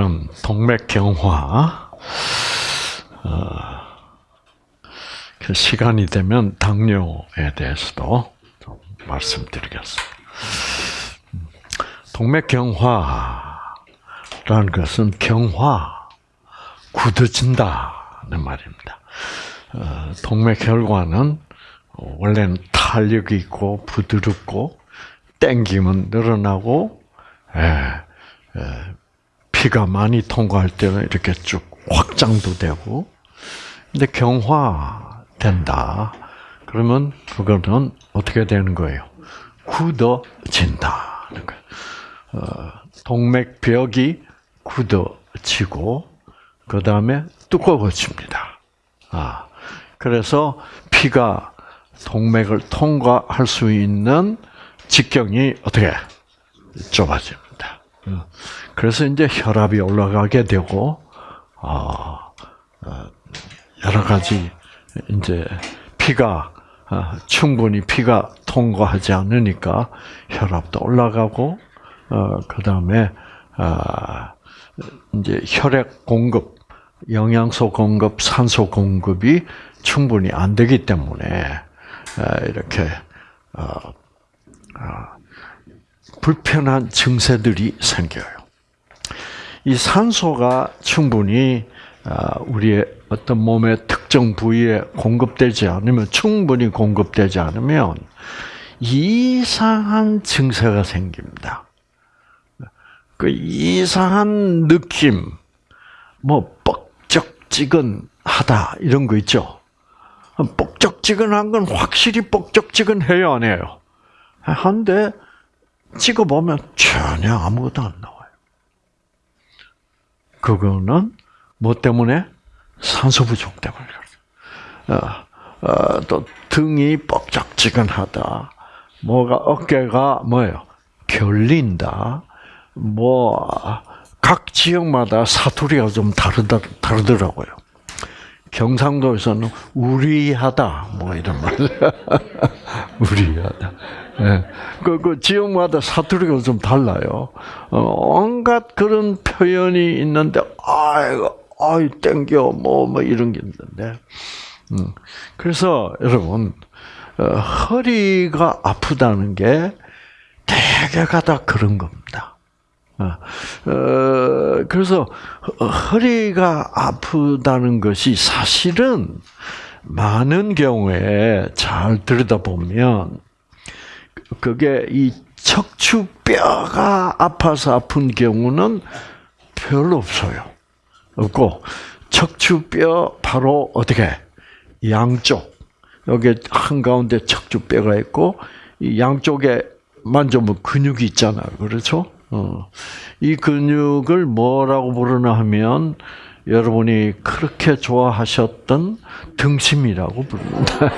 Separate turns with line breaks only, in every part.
오늘은 동맥경화. 어, 그 시간이 되면 당뇨에 대해서도 좀 말씀드리겠습니다. 동맥경화라는 것은 경화, 굳어진다는 말입니다. 어, 동맥혈관은 원래는 탄력이 있고 부드럽고 땡기면 늘어나고 예, 예, 피가 많이 통과할 때는 이렇게 쭉 확장도 되고 근데 경화된다. 그러면 그거는 어떻게 되는 거예요? 굳어진다는 거예요. 어, 동맥벽이 굳어지고 그 다음에 두꺼워집니다. 아, 그래서 피가 동맥을 통과할 수 있는 직경이 어떻게 좁아집니다. 어, 그래서 이제 혈압이 올라가게 되고, 아, 여러 가지 이제 피가 어, 충분히 피가 통과하지 않으니까 혈압도 올라가고, 어, 그 다음에 아, 이제 혈액 공급, 영양소 공급, 산소 공급이 충분히 안 되기 때문에 이렇게 불편한 증세들이 생겨요. 이 산소가 충분히 우리의 어떤 몸의 특정 부위에 공급되지 않으면 충분히 공급되지 않으면 이상한 증세가 생깁니다. 그 이상한 느낌, 뭐 뻑적지근하다 이런 거 있죠. 뻑적지근한 건 확실히 뻑적지근해요, 안 해요? 한데 찍어보면 전혀 아무것도 안 나와요. 그거는 뭐 때문에? 산소 부족 때문에. 어, 어, 또 등이 뻑적지근하다. 뭐가 어깨가 뭐예요? 결린다. 뭐 각 지역마다 사투리가 좀 다르다 다르더라고요. 경상도에서는 우리하다 뭐 이런 말. 우리하다. 예. 그, 그 지역마다 사투리가 좀 달라요. 어, 온갖 그런 표현이 있는데, 아이고, 아이, 땡겨, 뭐, 뭐, 이런 게 있는데. 음. 그래서, 여러분, 어, 허리가 아프다는 게 대개가 다 그런 겁니다. 어, 어 그래서, 허리가 아프다는 것이 사실은 많은 경우에 잘 들여다보면, 그게 이 척추뼈가 아파서 아픈 경우는 별로 없어요. 없고 척추뼈 바로 어떻게 양쪽 여기 한 가운데 척추뼈가 있고 이 양쪽에 만져보면 근육이 있잖아요. 그렇죠? 어. 이 근육을 뭐라고 부르나 하면 여러분이 그렇게 좋아하셨던 등심이라고 부릅니다.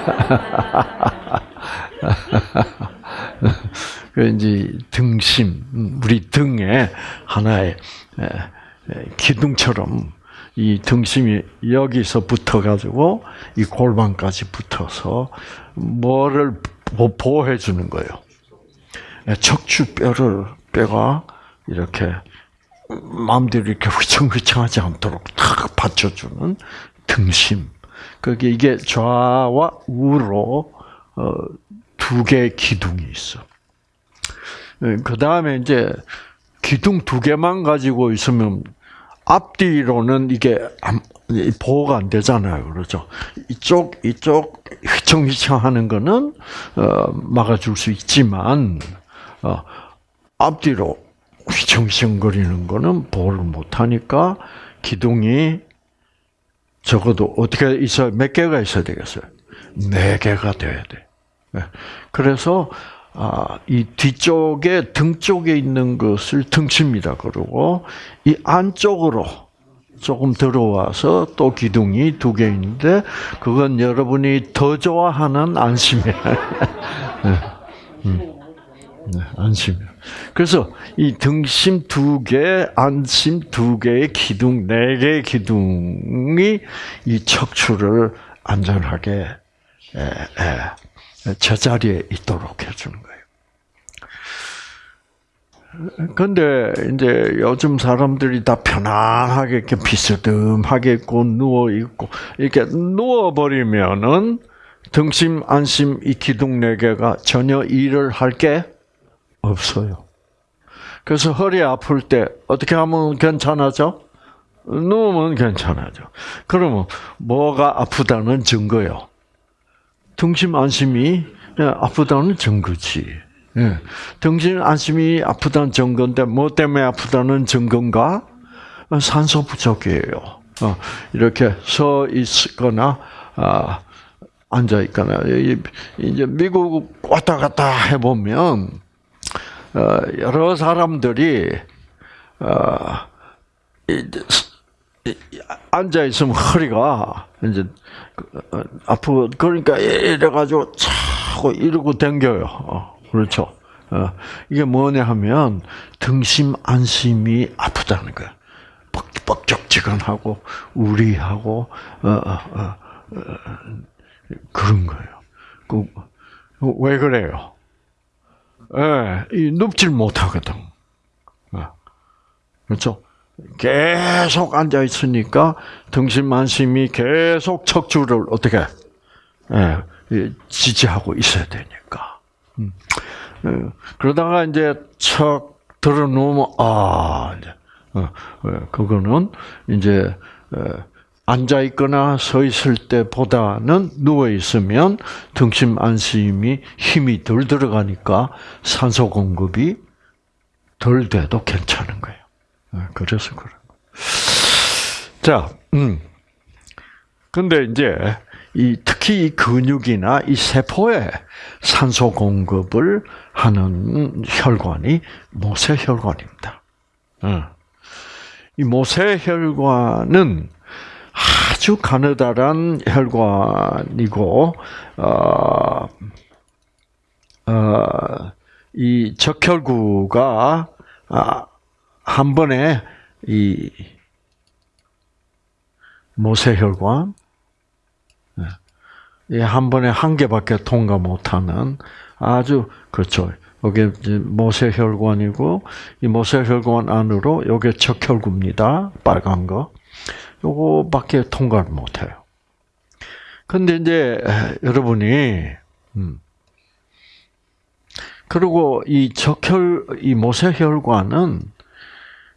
그 이제 등심, 우리 등에 하나의 기둥처럼 이 등심이 여기서 붙어가지고 이 골반까지 붙어서 뭐를 보호해 주는 거예요. 척추뼈를 뼈가 이렇게 마음대로 이렇게 휘청휘청하지 않도록 탁 받쳐주는 등심. 그게 이게 좌와 우로 어, 두 개의 기둥이 있어. 예, 그 다음에 이제 기둥 두 개만 가지고 있으면 앞뒤로는 이게 보호가 안 되잖아요. 그렇죠? 이쪽, 이쪽 휘청휘청 하는 거는, 어, 막아줄 수 있지만, 어, 앞뒤로 휘청휘청 거리는 거는 보호를 못 하니까 기둥이 적어도 어떻게 있어야, 몇 개가 있어야 되겠어요? 네 개가 돼야 돼. 네. 그래서 아, 이 뒤쪽에 등 쪽에 있는 것을 등심이라 그러고 이 안쪽으로 조금 들어와서 또 기둥이 두 개 있는데 그건 여러분이 더 좋아하는 안심이에요. 네. 안심이요. 그래서 이 등심 두 개, 안심 두 개의 기둥, 네 개의 기둥이 이 척추를 안전하게 에, 에, 제자리에 있도록 해주는 거예요. 근데 이제 요즘 사람들이 다 편안하게 이렇게 비스듬하게 있고 누워 있고 이렇게 누워 버리면은 등심 안심 이 기둥 네 개가 전혀 일을 할게 없어요. 그래서 허리 아플 때 어떻게 하면 괜찮아져? 누우면 괜찮아져. 그러면 뭐가 아프다는 증거요? 등심 안심이 아프다는 증거지. 예. 등심 안심이 아프다는 증거인데 뭐 때문에 아프다는 증거인가? 산소 부족이에요. 어, 이렇게 서 있거나 아, 앉아 있거나 이제 미국 왔다 갔다 해보면 어, 여러 사람들이 어, 앉아 있으면 허리가 이제 어, 아프고 그러니까 이래가지고 차고 이러고 댕겨요. 그렇죠. 이게 뭐냐 하면 등심 안심이 아프다는 거야. 뻑뻑적지근하고 우리하고 어, 어, 어, 그런 거예요. 그, 왜 그래요? 예, 이 눕질 못하거든. 그렇죠? 계속 앉아 있으니까 등심만심이 계속 척추를 어떻게 예, 지지하고 있어야 되니까. 음. 예, 그러다가 이제 척 들어 놓으면 아 이제 어, 예, 그거는 이제 앉아 있거나 서 있을 때보다는 누워 있으면 등심 안심이 힘이 덜 들어가니까 산소 공급이 덜 돼도 괜찮은 거예요. 아, 그래서 그런 거. 자, 음. 근데 이제 이 특히 이 근육이나 이 세포에 산소 공급을 하는 혈관이 모세혈관입니다. 어. 이 모세혈관은 아주 가느다란 혈관이고, 어, 어, 이 적혈구가 아, 한 번에 이 모세혈관 예, 한 번에 한 개밖에 통과 못하는 아주 그렇죠. 여기 모세혈관이고 이 모세혈관 안으로 요게 적혈구입니다. 빨간 거. 요거밖에 통과를 못해요. 근데 이제 여러분이 음, 그리고 이 적혈 이 모세혈관은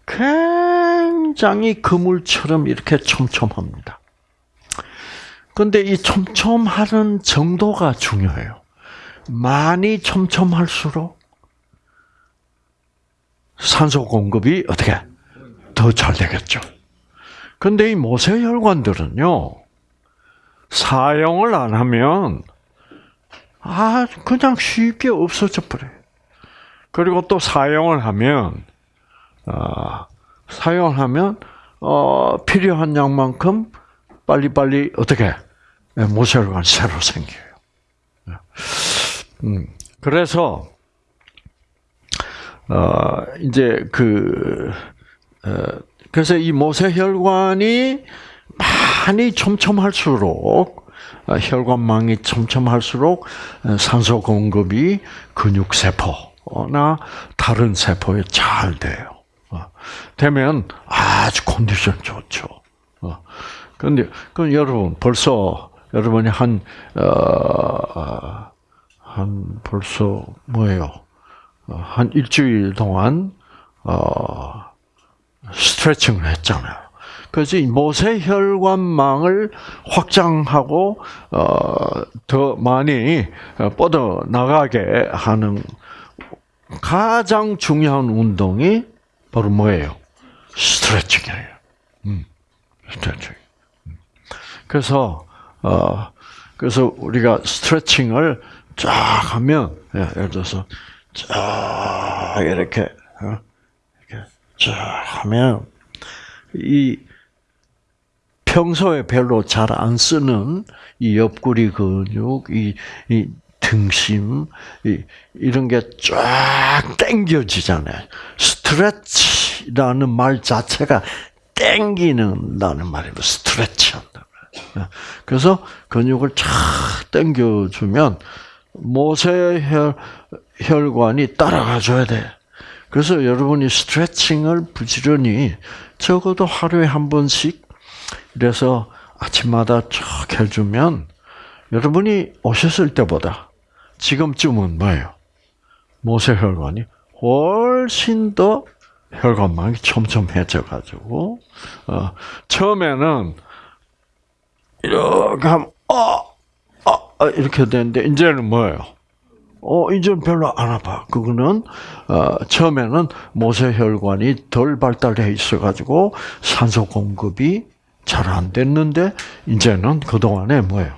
굉장히 그물처럼 이렇게 촘촘합니다. 근데 이 촘촘하는 정도가 중요해요. 많이 촘촘할수록 산소 공급이 어떻게 더 잘 되겠죠. 근데 이 모세혈관들은요, 사용을 안 하면, 아, 그냥 쉽게 없어져 버려요. 그리고 또 사용을 하면, 어, 사용하면 어, 필요한 양만큼 빨리빨리 어떻게 모세혈관 새로 생겨요. 음, 그래서 어, 이제 그 어, 그래서 이 모세혈관이 많이 촘촘할수록 어, 혈관망이 촘촘할수록 어, 산소 공급이 근육 세포나 다른 세포에 잘 돼요. 어, 되면 아주 컨디션 좋죠. 그런데 그 여러분 벌써 여러분이 한한 어, 한 벌써 뭐예요? 어, 한 일주일 동안 어, 스트레칭을 했잖아요. 그래서 이 모세 혈관망을 확장하고 어, 더 많이 뻗어 나가게 하는 가장 중요한 운동이 바로 뭐예요? 스트레칭이에요. 음, 스트레칭. 음. 그래서 어 그래서 우리가 스트레칭을 쫙 하면 예, 예를 들어서 쫙 이렇게 어, 쫙 하면 이 평소에 별로 잘 안 쓰는 이 옆구리 근육, 이, 이 등심 이런 게 쫙 당겨지잖아요. 스트레치라는 말 자체가 땡기는다는 말이에요. 스트레치 한다. 그래서 근육을 쫙 당겨주면 모세혈 혈관이 따라가 줘야 돼. 그래서 여러분이 스트레칭을 부지런히 적어도 하루에 한 번씩 이래서 아침마다 쭉 해주면 여러분이 오셨을 때보다 지금쯤은 뭐예요? 모세혈관이 훨씬 더 혈관막이 촘촘해져 가지고 어, 처음에는 이렇게 하면 어, 어, 이렇게 되는데 이제는 뭐예요? 어, 이제는 별로 안 아파. 그거는 어, 처음에는 모세혈관이 덜 발달해 있어 가지고 산소 공급이 잘 안 됐는데 이제는 그 동안에 뭐예요?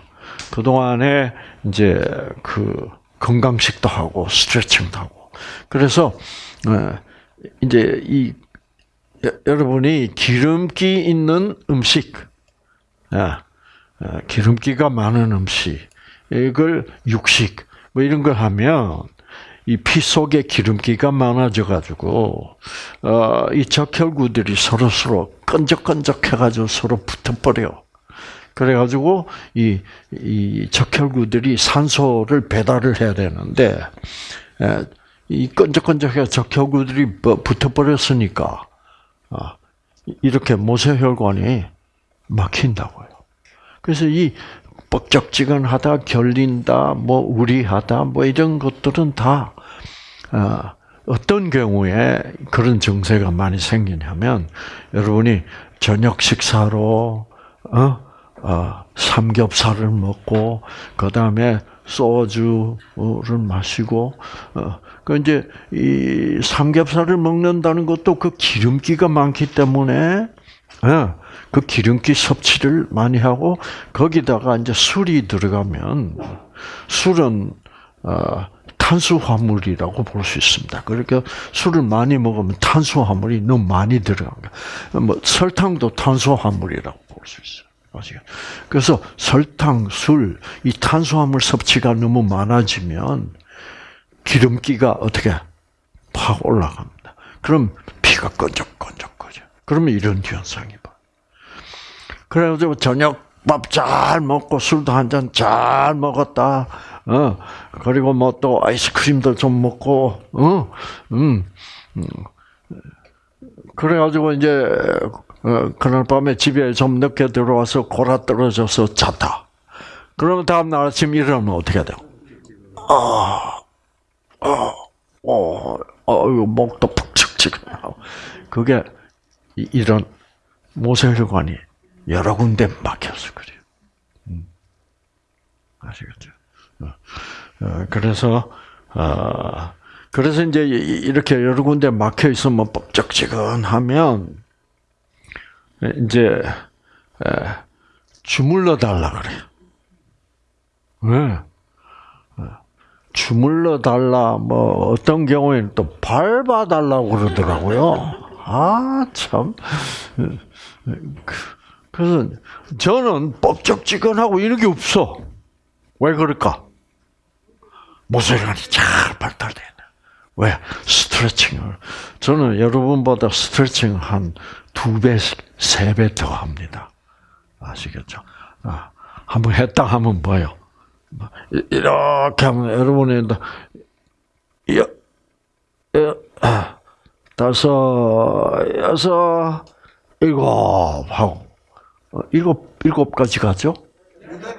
그 동안에 이제 그 건강식도 하고 스트레칭도 하고 그래서 어, 이제 이 여러분이 기름기 있는 음식, 아, 아, 기름기가 많은 음식, 이걸 육식 뭐 이런 걸 하면 이 피 속에 기름기가 많아져 가지고 어, 이 적혈구들이 서로 서로 끈적끈적해 가지고 서로 붙어버려. 그래 가지고 이, 이 적혈구들이 산소를 배달을 해야 되는데 이 끈적끈적해 적혈구들이 붙어버렸으니까 아, 이렇게 모세혈관이 막힌다고요. 그래서 이 뻑적지근하다, 결린다, 뭐 우리하다, 뭐 이런 것들은 다 아, 어떤 경우에 그런 증세가 많이 생기냐면 여러분이 저녁 식사로 어? 어, 삼겹살을 먹고 그 다음에 소주를 마시고 어, 그 이제 이 삼겹살을 먹는다는 것도 그 기름기가 많기 때문에 어, 그 기름기 섭취를 많이 하고 거기다가 이제 술이 들어가면 술은 어, 탄수화물이라고 볼 수 있습니다. 그러니까 술을 많이 먹으면 탄수화물이 너무 많이 들어갑니다. 뭐 설탕도 탄수화물이라고 볼 수 있어요. 아시겠 그래서 설탕, 술, 이 탄수화물 섭취가 너무 많아지면 기름기가 어떻게 확 올라갑니다. 그럼 피가 끈적끈적거려. 그러면 이런 현상이 봐. 그래가지고 저녁 밥 잘 먹고 술도 한 잔 잘 먹었다. 어 그리고 뭐 또 아이스크림도 좀 먹고 어 음. 음. 그래가지고 이제 어, 그날 밤에 집에 좀 늦게 들어와서 골아 떨어져서 잤다. 그러면 다음 날 아침 일어나면 어떻게 돼요? 아, 아, 어, 어, 목도 푹측측하고 그게 이런 모세혈관이 여러 군데 막혀서 그래요. 음. 아시겠죠? 어, 어, 그래서 어, 그래서 이제 이렇게 여러 군데 막혀 있으면 뻑적지근하면 이제 주물러 달라 그래요. 왜? 주물러 달라 뭐 어떤 경우에는 또 밟아 달라고 그러더라고요. 아 참. 그래서 저는 뻑적지근하고 이런 게 없어. 왜 그럴까? 모세관이 잘 발달돼. 왜? 스트레칭을. 저는 여러분보다 스트레칭 한두 배, 세배 더 합니다. 아시겠죠? 아, 한번 했다 하면 뭐요? 이렇게 하면 여러분이 여, 여, 아, 다섯, 여섯, 일곱 하고 어, 일곱 일곱까지 가죠?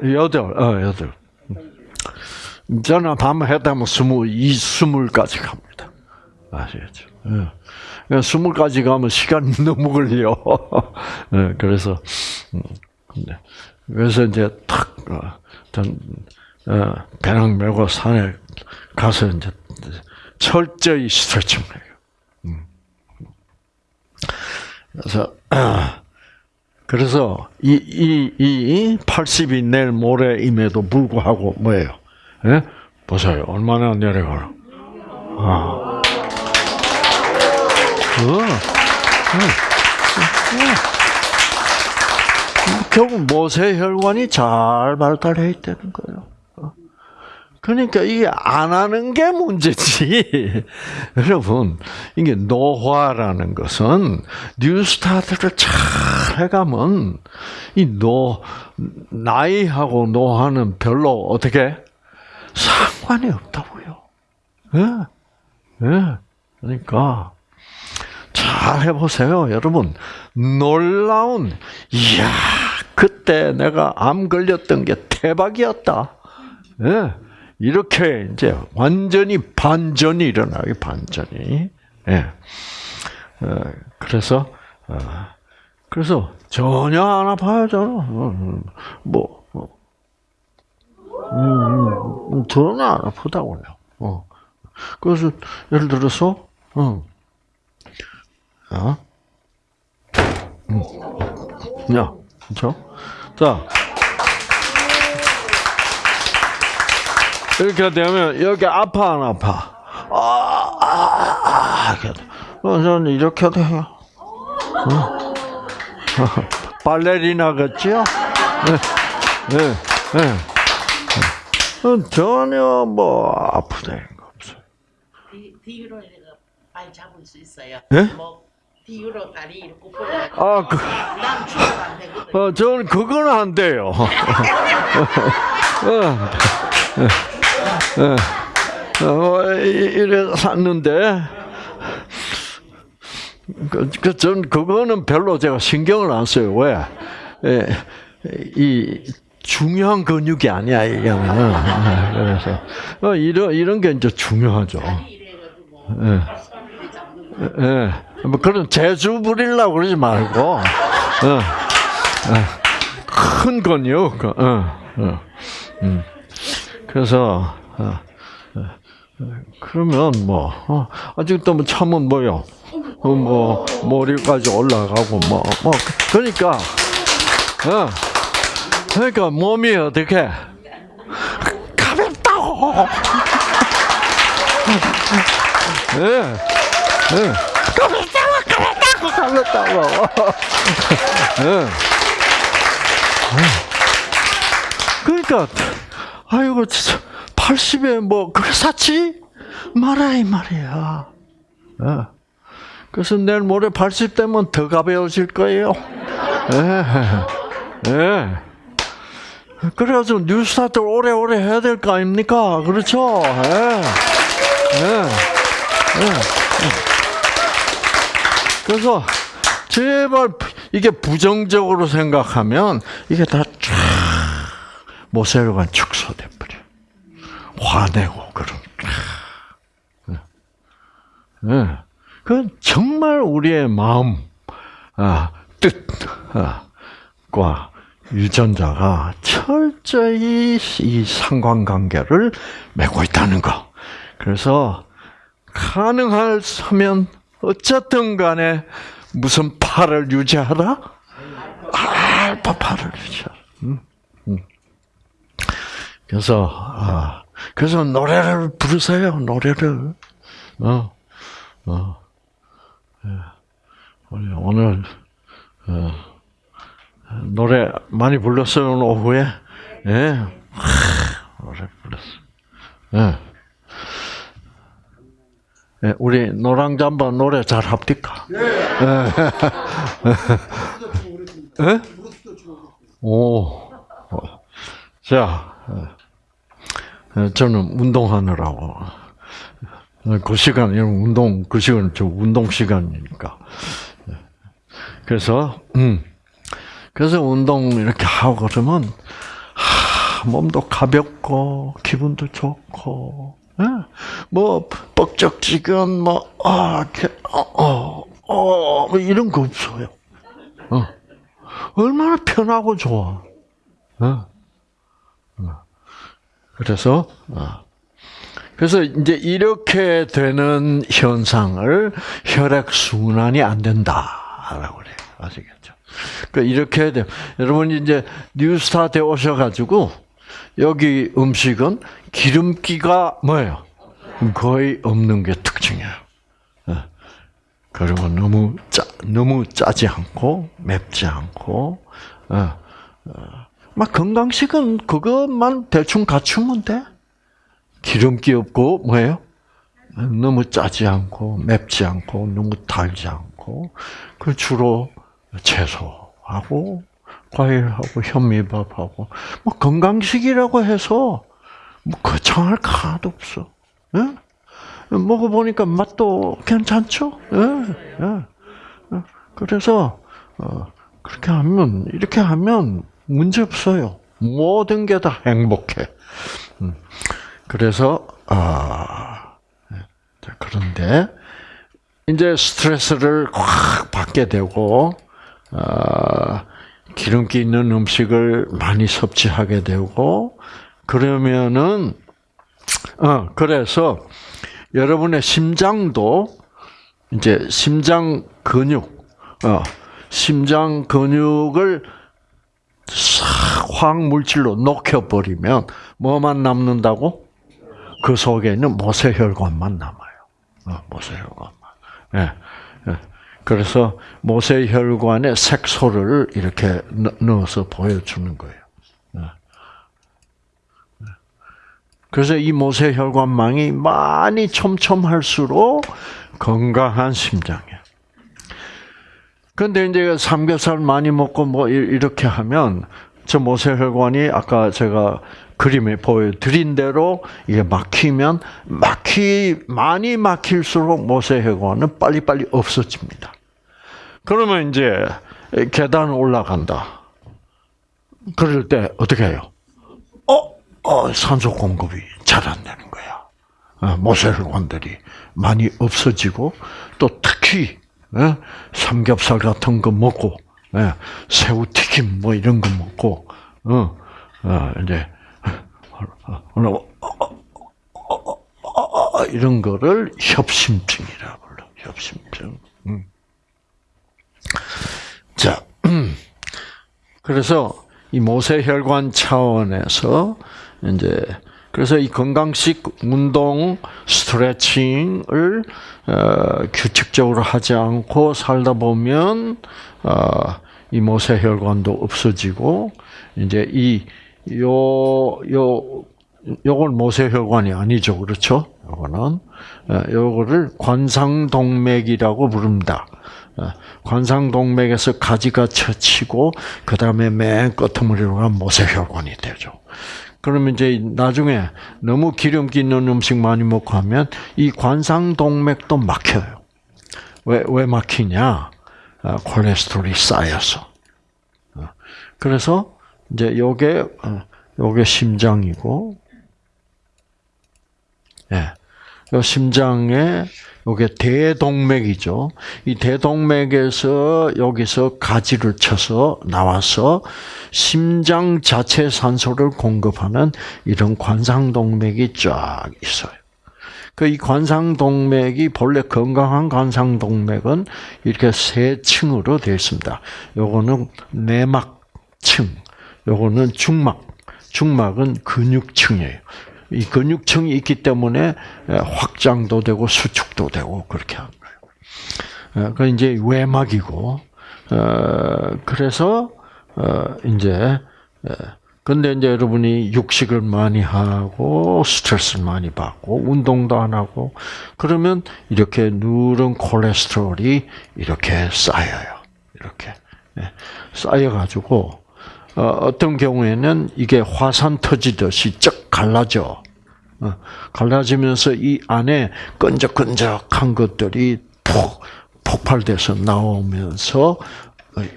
여덟, 어, 여덟. 저는 한번 했다 면 스무, 이 스물까지 갑니다. 아시겠죠? 예. 스물까지 가면 시간이 너무 걸려. 예, 그래서, 음, 그래서 이제 탁, 어, 전, 어, 배낭 메고 산에 가서 이제 철저히 스트레칭을 해요. 음. 그래서, 그래서 이, 이, 이 80이 내일 모레임에도 불구하고 뭐예요? 예? 보세요. 얼마나 내려가나. 아. 어. 어. 어. 결국 모세혈관이 잘 발달해 있다는 거예요. 그러니까 이게 안 하는 게 문제지. 여러분, 이게 노화라는 것은 뉴스타트를 잘 해가면 이 노, 나이하고 노화는 별로 어떻게 상관이 없다고요. 예, 예, 그러니까 잘 해보세요, 여러분. 놀라운 이야 그때 내가 암 걸렸던 게 대박이었다. 예. 이렇게 이제 완전히 반전이 일어나요, 반전이. 예. 어, 그래서 어, 그래서 전혀 안 아파요, 저는. 어, 뭐, 뭐. 음, 음, 전혀 안 아프다고요. 어. 그래서 예를 들어서, 어, 어, 음, 야, 그렇죠? 자. 이렇게 되면 여기 아파 안 아파? 아, 아, 아. 저는 이렇게 돼요. 어. 발레리나 같지요? 네, 네, 네. 전혀 뭐 아프다는 거 없어요.
내가 발 잡을 수 있어요.
예?
뭐 뒤로 다리 이렇게
아, 그. 어, 저는 그건 안 돼요. 어, 어, 어, 이- 이래 샀는데, 그, 그, 전 그거는 별로 제가 신경을 안 써요. 왜? 예, 이, 중요한 근육이 아니야, 이거는. 아, 그래서, 어, 이런, 이런 게 이제 중요하죠. 예. 예, 뭐 그런 재주 부리려고 그러지 말고, 어, 어, 큰. 그, 어, 어, 음. 그래서 그러면 뭐 어, 아직도 뭐 참은 뭐요, 어, 뭐 머리까지 올라가고 뭐뭐 그러니까 어, 그러니까 몸이 어떻게 가볍다고. 예. 예. 가볍다고, 가볍다고, 가볍다고. 예. 그러니까, 아이고, 진짜, 80에 뭐, 그래 샀지? 말아, 이 말이야. 예. 그래서 내일 모레 80 되면 더 가벼워질 거예요. 예. 예. 그래가지고 뉴스타트 오래오래 해야 될 거 아닙니까? 그렇죠? 예. 예. 그래서 제발 이게 부정적으로 생각하면 이게 다 쫙 모세혈관 버려. 화내고 그런. 예. 그 정말 우리의 마음, 아, 뜻 과 유전자가 철저히 이 상관관계를 맺고 있다는 거. 그래서 가능하면 어쨌든 간에 무슨 팔을 유지하라? 알파 파를 유지하라. 음, 음. 그래서 아, 그래서 노래를 부르세요. 노래를. 어, 어. 예. 우리 오늘 어, 노래 많이 불렀어요 오늘 오후에. 예. 하, 노래 불렀어. 예. 예, 우리 노랑잠바 노래 잘 합니까? 예. 예? 오. 어. 자, 예, 저는 운동하느라고. 그 시간, 운동, 그 시간, 저 운동 시간이니까. 예. 그래서, 음. 그래서 운동 이렇게 하고 그러면, 하, 몸도 가볍고, 기분도 좋고, 예. 뭐, 뻑적지근, 뭐, 아, 어, 어, 어, 뭐 이런 거 없어요. 어. 얼마나 편하고 좋아. 어. 어. 그래서, 어. 그래서 이제 이렇게 되는 현상을 혈액 순환이 안 된다라고 그래요. 아시겠죠? 그 이렇게 돼. 여러분 이제 뉴스타트에 오셔가지고 여기 음식은 기름기가 뭐예요? 거의 없는 게 특징이에요. 어. 그리고 너무 짜, 너무 짜지 않고 맵지 않고, 어, 어. 막 건강식은 그것만 대충 갖추면 돼. 기름기 없고 뭐예요? 너무 짜지 않고 맵지 않고 너무 달지 않고 그 주로 채소하고 과일하고 현미밥하고 뭐 건강식이라고 해서 뭐 거창할 거 하나도 없어. 응? 먹어보니까 맛도 괜찮죠? 예, 예. 어, 그래서, 어, 그렇게 하면, 이렇게 하면 문제 없어요. 모든 게 다 행복해. 음, 그래서, 아, 그런데, 이제 스트레스를 확 받게 되고, 아, 기름기 있는 음식을 많이 섭취하게 되고, 그러면은, 어, 그래서 여러분의 심장도 이제 심장 근육, 어, 심장 근육을 싹 화학물질로 녹여버리면 뭐만 남는다고? 그 속에 있는 모세혈관만 남아요. 어, 모세혈관만. 예. 예. 그래서 모세혈관에 색소를 이렇게 넣- 넣어서 보여주는 거예요. 예. 예. 그래서 이 모세혈관망이 많이 촘촘할수록 건강한 심장 근데 이제 삼겹살 많이 먹고 뭐 이- 이렇게 하면 저 모세혈관이 아까 제가 그림에 보여드린 대로 이게 막히면 막히 많이 막힐수록 모세혈관은 빨리빨리 없어집니다. 그러면 이제 계단 올라간다. 그럴 때 어떻게 해요? 어, 어 산소 공급이 잘 안 되는 거야. 어, 모세혈관들이 많이 없어지고 또 특히 예, 삼겹살 같은 거 먹고 예, 새우 튀김 뭐 이런 거 먹고 어, 어, 이제 어, 어, 어, 어, 이런 거를 협심증이라고 불러. 협심증. 음. 자, 그래서 이 모세혈관 차원에서 이제 그래서 이 건강식 운동 스트레칭을 어, 규칙적으로 하지 않고 살다 보면 어, 이 모세혈관도 없어지고 이제 이 요 요 요건 모세혈관이 아니죠, 그렇죠? 요거는 어, 요거를 관상동맥이라고 부릅니다. 어, 관상동맥에서 가지가 쳐치고 그 다음에 맨 끄트머리로 가면 모세혈관이 되죠. 그러면 이제 나중에 너무 기름기 있는 음식 많이 먹고 하면 이 관상동맥도 막혀요. 왜, 왜 막히냐? 아, 콜레스테롤이 쌓여서. 어, 그래서 이제 요게, 어, 요게 심장이고, 예. 요 심장에 요게 대동맥이죠. 이 대동맥에서 여기서 가지를 쳐서 나와서 심장 자체 산소를 공급하는 이런 관상동맥이 쫙 있어요. 그 이 관상동맥이 본래 건강한 관상동맥은 이렇게 세 층으로 되어 있습니다. 요거는 내막층, 요거는 중막, 중막은 근육층이에요. 이 근육층이 있기 때문에 확장도 되고 수축도 되고 그렇게 하는 거예요. 그 이제 외막이고, 어, 그래서 어, 이제 근데 이제 여러분이 육식을 많이 하고 스트레스를 많이 받고 운동도 안 하고 그러면 이렇게 누런 콜레스테롤이 이렇게 쌓여요. 이렇게 쌓여가지고 어떤 경우에는 이게 화산 터지듯이 쩍 갈라져. 갈라지면서 이 안에 끈적끈적한 것들이 폭 폭발돼서 나오면서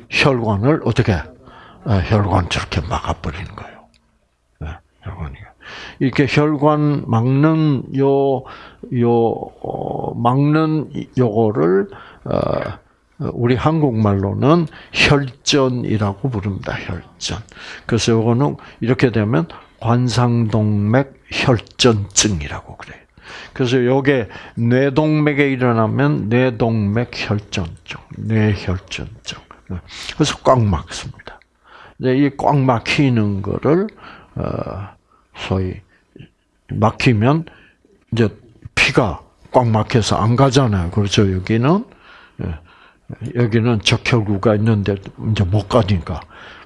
혈관을 어떻게 혈관 저렇게 막아버리는 거예요. 혈관이 이렇게 혈관 막는 요 요 막는 요거를 우리 한국말로는 혈전이라고 부릅니다. 혈전. 그래서 요거는 이렇게 되면 관상동맥 혈전증이라고 그래요. 그래서 요게 뇌동맥에 일어나면 뇌동맥 혈전증, 뇌혈전증. 그래서 꽉 막습니다. 이 꽉 막히는 거를 어, 소위 막히면 이제 피가 꽉 막혀서 안 가잖아요. 그렇죠. 여기는 여기는 적혈구가 있는데 이제 못 가니까.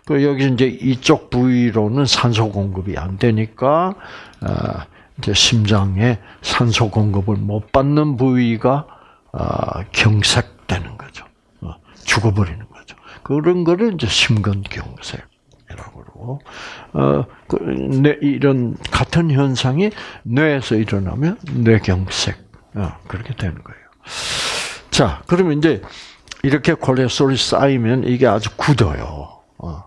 그 여기 이제 이쪽 부위로는 산소 공급이 안 되니까 이제 심장에 산소 공급을 못 받는 부위가 경색되는 거죠. 어, 죽어버리는 거죠. 그런 거를 이제 심근경색 이라고 그러고, 어, 그, 뇌, 이런 같은 현상이 뇌에서 일어나면 뇌경색 어, 그렇게 되는 거예요. 자, 그러면 이제 이렇게 콜레스테롤이 쌓이면 이게 아주 굳어요. 어,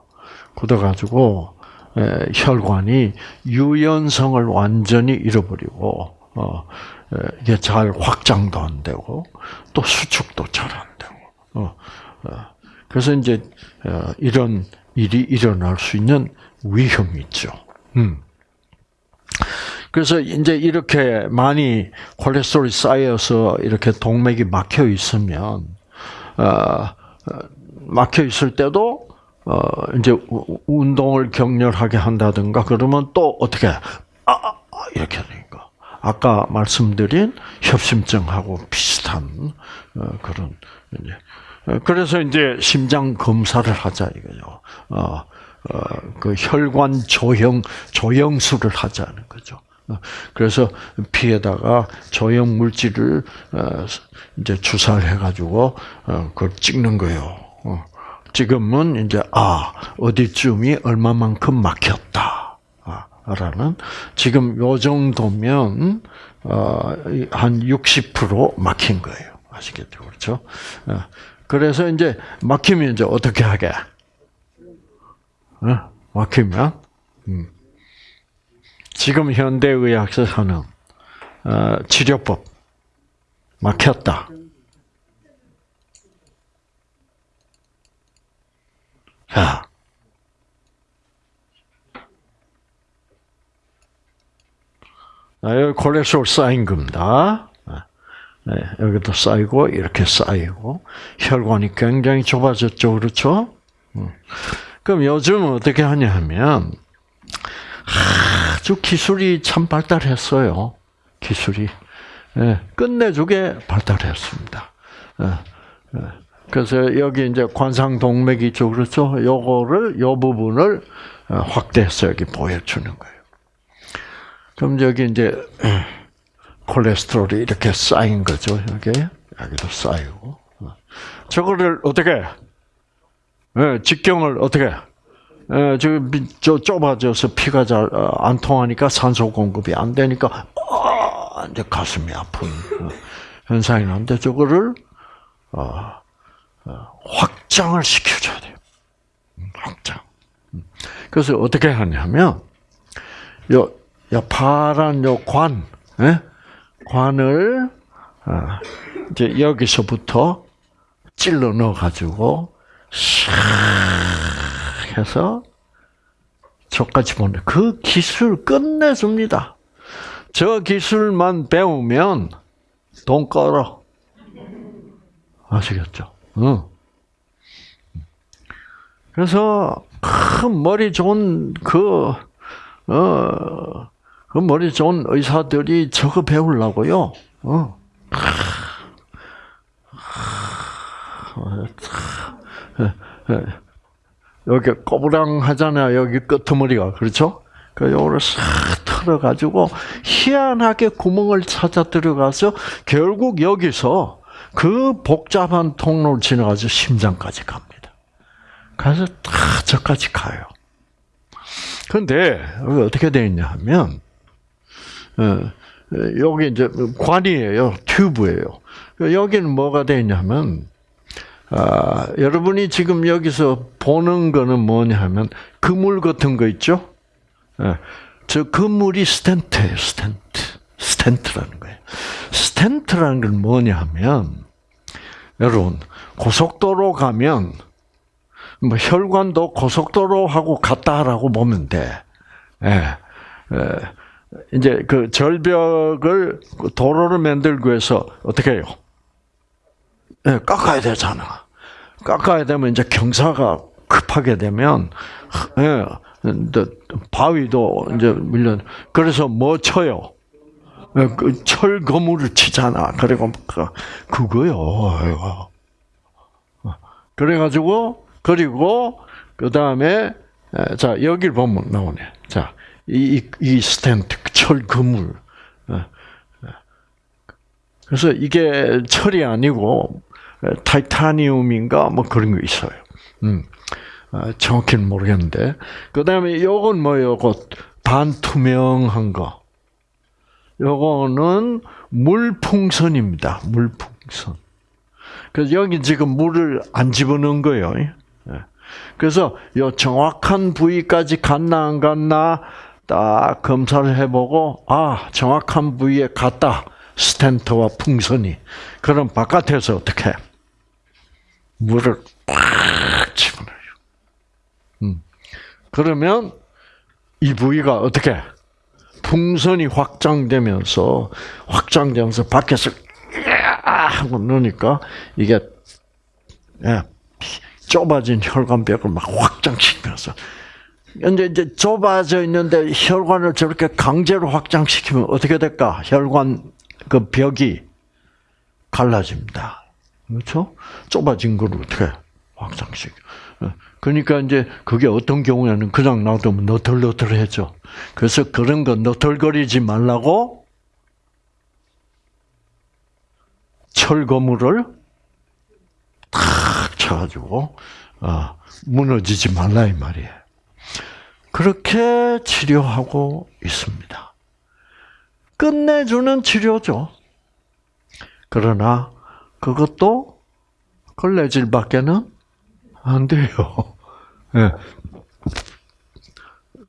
굳어가지고 에, 혈관이 유연성을 완전히 잃어버리고 어, 에, 이게 잘 확장도 안 되고 또 수축도 잘 안 되고. 어, 어, 그래서 이제 어, 이런 일이 일어날 수 있는 위험이 있죠. 음. 그래서 이제 이렇게 많이 콜레스테롤이 쌓여서 이렇게 동맥이 막혀 있으면 막혀 있을 때도 어, 이제 우- 운동을 격렬하게 한다든가 그러면 또 어떻게 아, 아, 아, 이렇게 되니까 아까 말씀드린 협심증하고 비슷한 어, 그런 이제 어, 그래서 이제 심장 검사를 하자 이거죠. 어, 어, 그 혈관 조형 조형술을 하자는 거죠. 어, 그래서 피에다가 조형 물질을 어, 이제 주사를 해가지고 어, 그걸 찍는 거예요. 어, 지금은 이제 아 어디쯤이 얼마만큼 막혔다. 아, 라는 지금 요 정도면 어, 한60% 막힌 거예요. 아시겠죠, 그렇죠? 어, 그래서 이제 막히면 이제 어떻게 하게? 어? 막히면 음. 지금 현대의학에서 하는 어, 치료법 막혔다. 자, 아, 여기 콜레스테롤 쌓인 겁니다. 네, 여기도 쌓이고 이렇게 쌓이고 혈관이 굉장히 좁아졌죠, 그렇죠? 음. 그럼 요즘은 어떻게 하냐 하면 아주 기술이 참 발달했어요. 기술이 예, 끝내주게 발달했습니다. 예, 예. 그래서 여기 이제 관상동맥이 있죠, 그렇죠? 요거를 요 부분을 어, 확대해서 여기 보여주는 거예요. 그럼 여기 이제 콜레스테롤이 이렇게 쌓인 거죠, 여기 여기도 쌓이고 어. 저거를 어떻게 예, 직경을 어떻게 예, 지금 저 좁아져서 피가 잘 안 통하니까 산소 공급이 안 되니까 아, 이제 가슴이 아픈 어, 현상이 나는데 저거를 어, 어, 확장을 시켜줘야 돼요. 음, 확장. 음. 그래서 어떻게 하냐면 요, 요 파란 요 관, 예? 관을 아, 이제 여기서부터 찔러 넣어 가지고 샥 해서 저까지 보내. 그 기술 끝내줍니다. 저 기술만 배우면 돈 끌어. 아시겠죠? 응. 그래서 큰 머리 좋은 그, 어, 그 머리 좋은 의사들이 저거 배우려고요. 어. 여기 꼬부랑하잖아요. 여기 끄트머리가 그렇죠? 그 요거를 싹 털어가지고 희한하게 구멍을 찾아 들어가서 결국 여기서 그 복잡한 통로를 지나가서 심장까지 갑니다. 가서 다 저까지 가요. 그런데 여기 어떻게 되어 있냐 하면 어, 여기 이제 관이에요, 튜브예요. 여기는 뭐가 되어 있냐면 아, 여러분이 지금 여기서 보는 거는 뭐냐 하면 그물 같은 거 있죠? 예, 저 그물이 stent예요, stent. stent라는 거예요. stent라는 건 뭐냐 하면 여러분 고속도로 가면 뭐 혈관도 고속도로하고 같다라고 보면 돼. 예. 예. 이제 그 절벽을 도로를 만들기 위해서 어떻게 해요? 예, 깎아야 되잖아. 깎아야 되면 이제 경사가 급하게 되면 예, 바위도 이제 밀려. 그래서 뭐 쳐요? 예, 그 철거물을 치잖아. 그리고 그- 그거요. 그래가지고 그리고 그 다음에 자 여기를 보면 나오네. 자. 이, 이, 이 스탠트, 철 그물. 그래서 이게 철이 아니고 타이타니움인가 뭐 그런 거 있어요. 음, 아, 정확히는 모르겠는데. 그 다음에 요건 뭐예요? 그 반투명한 거. 요거는 물풍선입니다. 물풍선. 그래서 여기 지금 물을 안 집어넣은 거예요. 예. 그래서 요 정확한 부위까지 갔나 안 갔나 딱 검사를 해보고 아 정확한 부위에 갔다 스텐트와 풍선이 그럼 바깥에서 어떻게 물을 꽉 집어넣어요. 음. 그러면 이 부위가 어떻게 풍선이 확장되면서 확장되면서 밖에서 하고 넣으니까 이게 예, 좁아진 혈관벽을 막 확장시키면서 근데 이제 좁아져 있는데 혈관을 저렇게 강제로 확장시키면 어떻게 될까? 혈관 그 벽이 갈라집니다. 그렇죠? 좁아진 걸 어떻게 확장시켜? 그러니까 이제 그게 어떤 경우에는 그냥 놔두면 너덜너덜해져. 그래서 그런 거 너덜거리지 말라고 철거물을 탁 쳐가지고 아, 무너지지 말라 이 말이에요. 그렇게 치료하고 있습니다. 끝내주는 치료죠. 그러나 그것도 걸레질밖에는 안 돼요. 예.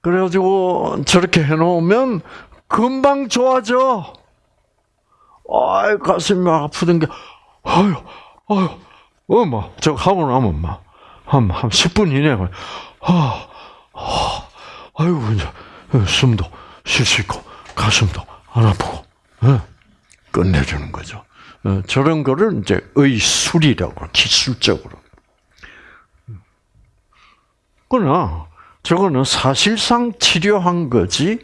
그래가지고 저렇게 해놓으면 금방 좋아져. 아이 가슴이 아프던 게 아유 아유 어머 저 하고 나면 막한한 한 10분 이내에 아, 아 아이고 이제 숨도 쉴 수 있고 가슴도 안 아프고 예. 끝내주는 거죠. 어, 저런 거를 이제 의술이라고 기술적으로. 그러나 저거는 사실상 치료한 거지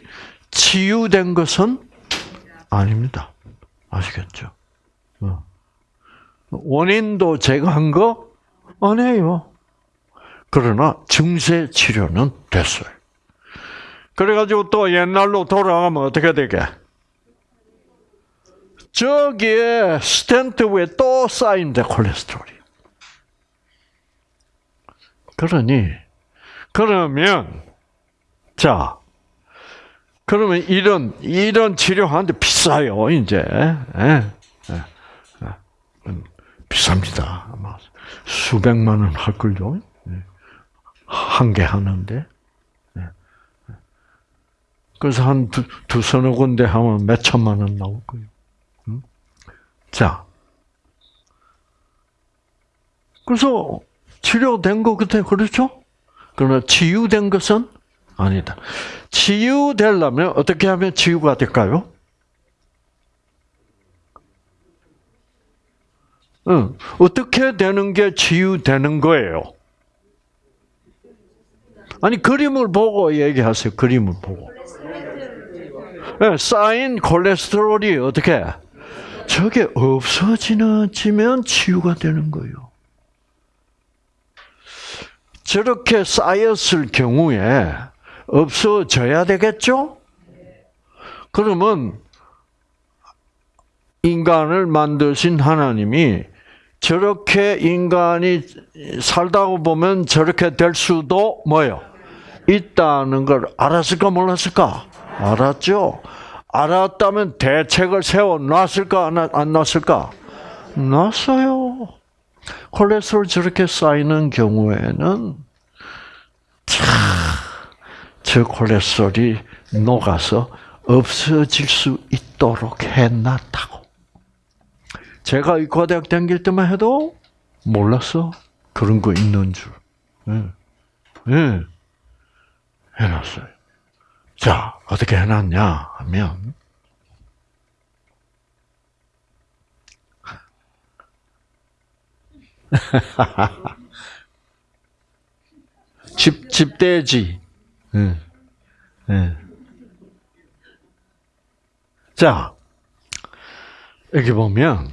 치유된 것은 아닙니다. 아시겠죠? 어. 원인도 제거한 거 아니에요. 그러나 증세 치료는 됐어요. 그래가지고 또 옛날로 돌아가면 어떻게 되게? 저기에 스텐트 위에 또 쌓인대 콜레스테롤이. 그러니 그러면 자 그러면 이런 이런 치료하는데 비싸요 이제. 예, 예, 예. 비쌉니다. 아마 수백만 원 할 걸요. 한 개 하는데. 그래서 한 두, 두 서너 군데 하면 몇 천만 원 나올 거예요. 자, 그래서 치료된 거 그때 그렇죠? 그러나 치유된 것은 아니다. 치유되려면 어떻게 하면 치유가 될까요? 응. 어떻게 되는 게 치유되는 거예요? 아니 그림을 보고 얘기하세요. 그림을 보고. 네, 쌓인 콜레스테롤이 어떻게 저게 없어지면 치유가 되는 거예요. 저렇게 쌓였을 경우에 없어져야 되겠죠? 그러면 인간을 만드신 하나님이 저렇게 인간이 살다가 보면 저렇게 될 수도 뭐요? 있다는 걸 알았을까 몰랐을까? 알았죠. 알았다면 대책을 세워 놨을까 안 놨을까? 놨어요. 콜레스테롤 저렇게 쌓이는 경우에는 참, 저 콜레스테롤이 녹아서 없어질 수 있도록 해놨다고. 제가 의과대학 다닐 때만 해도 몰랐어. 그런 거 있는 줄. 예. 예. 해놨어요. 자, 어떻게 해놨냐 하면, 집, 집돼지. 응. 응. 자, 여기 보면,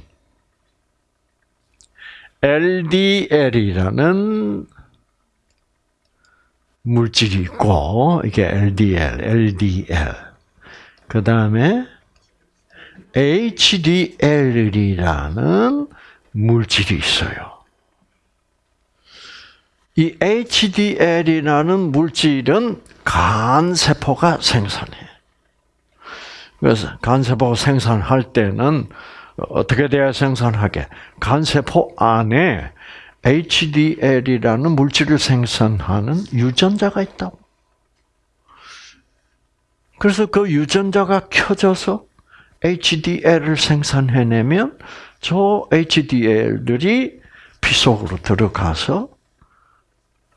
LDL이라는 물질이 있고, 이게 LDL, LDL. 그 다음에 HDL이라는 물질이 있어요. 이 HDL이라는 물질은 간 세포가 생산해. 그래서 간세포 생산할 때는 어떻게 돼야 생산하게? 간세포 안에 HDL이라는 물질을 생산하는 유전자가 있다고. 그래서 그 유전자가 켜져서 HDL을 생산해내면 저 HDL들이 피 속으로 들어가서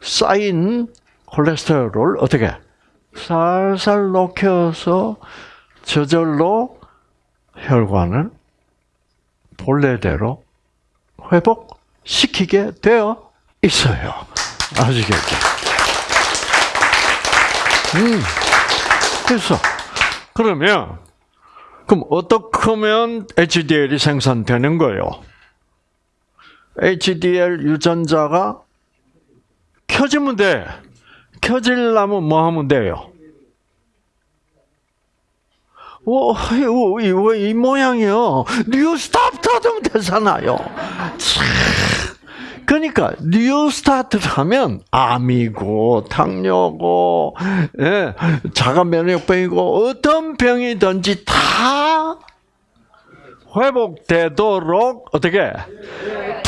쌓인 콜레스테롤을 어떻게 살살 녹여서 저절로 혈관을 본래대로 회복시키게 되어 있어요. 아시겠죠? 음. 그래서 그러면 그럼 어떻게 하면 HDL이 생산되는 거예요? HDL 유전자가 켜지면 돼. 켜지려면 뭐 하면 돼요? 오, 이, 이, 이 모양이요. new start 하면 되잖아요. 참. 그러니까 new start를 하면 암이고 당뇨고 예, 자가 면역병이고 어떤 병이든지 다 회복되도록 어떻게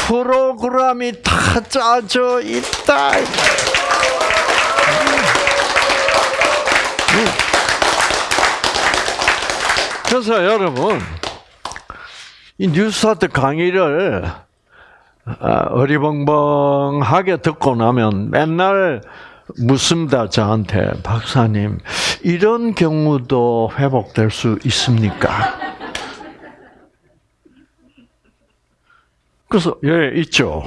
프로그램이 다 짜져 있다. 그래서 여러분 이 뉴스타트 강의를 아, 어리벙벙하게 듣고 나면 맨날 묻습니다 저한테 박사님 이런 경우도 회복될 수 있습니까? 그래서 예 있죠.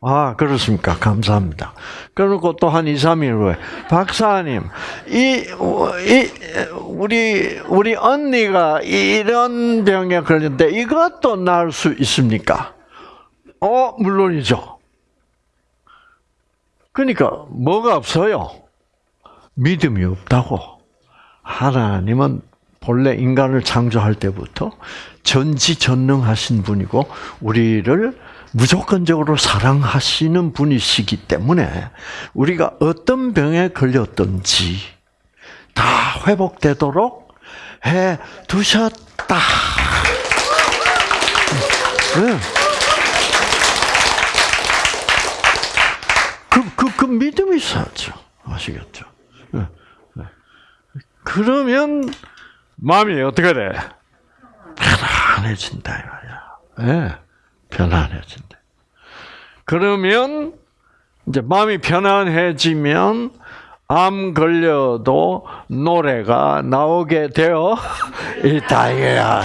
아 그렇습니까? 감사합니다. 그리고 또 한 2, 3일 후에 박사님 이, 이 우리 우리 언니가 이런 병에 걸렸는데 이것도 나을 수 있습니까? 어, 물론이죠. 그러니까 뭐가 없어요? 믿음이 없다고. 하나님은 본래 인간을 창조할 때부터 전지전능하신 분이고 우리를 무조건적으로 사랑하시는 분이시기 때문에 우리가 어떤 병에 걸렸든지 다 회복되도록 해 두셨다. 네. 그, 그, 그 믿음이 있어야죠. 아시겠죠? 네. 네. 그러면 마음이 어떻게 돼? 편안해진다, 이 말이야. 네. 편안해진다. 그러면, 이제 마음이 편안해지면, 암 걸려도 노래가 나오게 되어 있다, 이거야.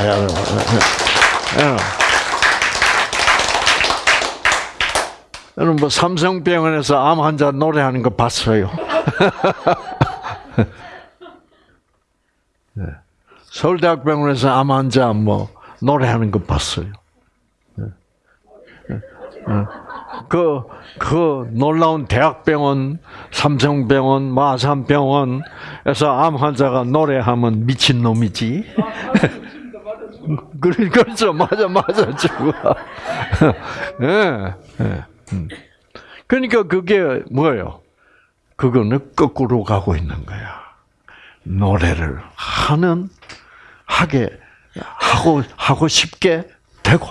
여러분 뭐 삼성병원에서 암 환자 노래하는 거 봤어요? 네. 서울대학병원에서 암 환자 뭐 노래하는 거 봤어요? 네. 그, 그 놀라운 대학병원, 삼성병원, 마산병원에서 암 환자가 노래하면 미친놈이지. 그렇죠. 맞아, 맞아. 예, 예. 음. 그러니까 그게 뭐예요? 그거는 거꾸로 가고 있는 거야. 노래를 하는 하게 하고 하고 싶게 되고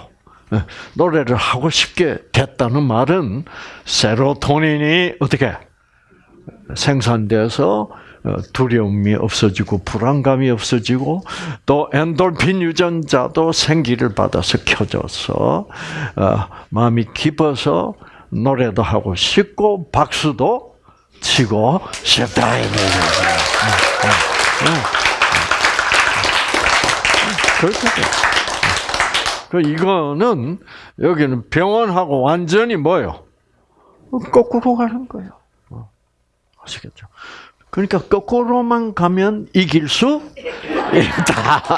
예, 노래를 하고 싶게 됐다는 말은 세로토닌이 어떻게 생산돼서 어, 두려움이 없어지고 불안감이 없어지고 또 엔돌핀 유전자도 생기를 받아서 켜져서 어, 마음이 깊어서 노래도 하고 싶고 박수도 치고 싶다 그렇게 그 이거는 여기는 병원하고 완전히 뭐요? 거꾸로 가는 거예요. 아시겠죠? 그러니까 거꾸로만 가면 이길 수 있다.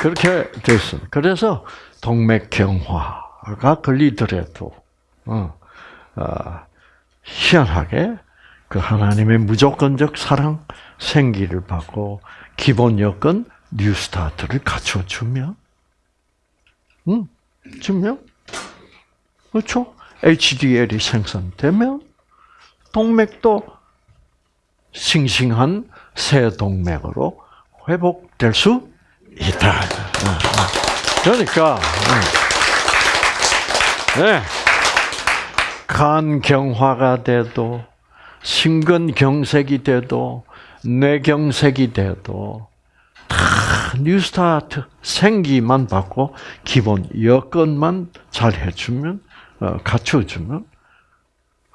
그렇게 됐어. 그래서 동맥경화가 걸리더라도 어, 어, 희한하게 그 하나님의 무조건적 사랑 생기를 받고 기본 여건 뉴스타트를 갖춰 주면, 음, 주면 그렇죠? HDL이 생산되면 동맥도 싱싱한 새 동맥으로 회복될 수 있다. 그러니까 음. 네. 간 경화가 돼도 심근경색이 돼도 뇌경색이 돼도 다 뉴스타트 생기만 받고 기본 여건만 잘 해주면 어, 갖춰주면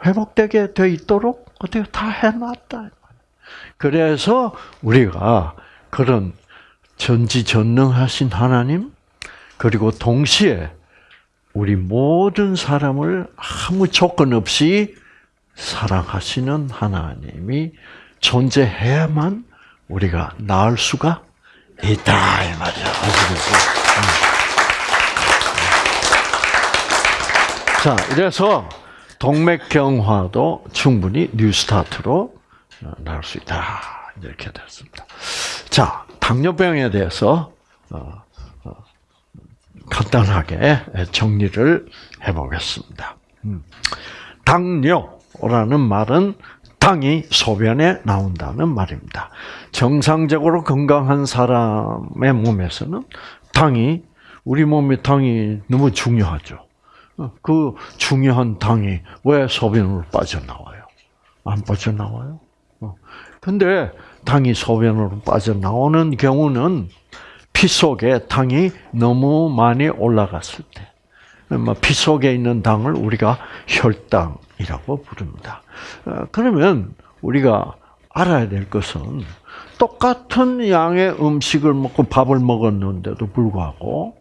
회복되게 돼 있도록 어떻게 다 해놨다. 그래서 우리가 그런 전지전능하신 하나님 그리고 동시에 우리 모든 사람을 아무 조건 없이 사랑하시는 하나님이 존재해야만 우리가 나을 수가 있다 이 말이야. 자, 이래서 동맥경화도 충분히 뉴스타트로 나올 수 있다 이렇게 됐습니다. 자, 당뇨병에 대해서 어, 어, 간단하게 정리를 해보겠습니다. 음. 당뇨 라는 말은 당이 소변에 나온다는 말입니다. 정상적으로 건강한 사람의 몸에서는 당이 우리 몸의 당이 너무 중요하죠. 그 중요한 당이 왜 소변으로 빠져나와요? 안 빠져나와요? 근데 당이 소변으로 빠져나오는 경우는 피 속에 당이 너무 많이 올라갔을 때, 뭐피 속에 있는 당을 우리가 혈당 이라고 부릅니다. 어, 그러면 우리가 알아야 될 것은 똑같은 양의 음식을 먹고 밥을 먹었는데도 불구하고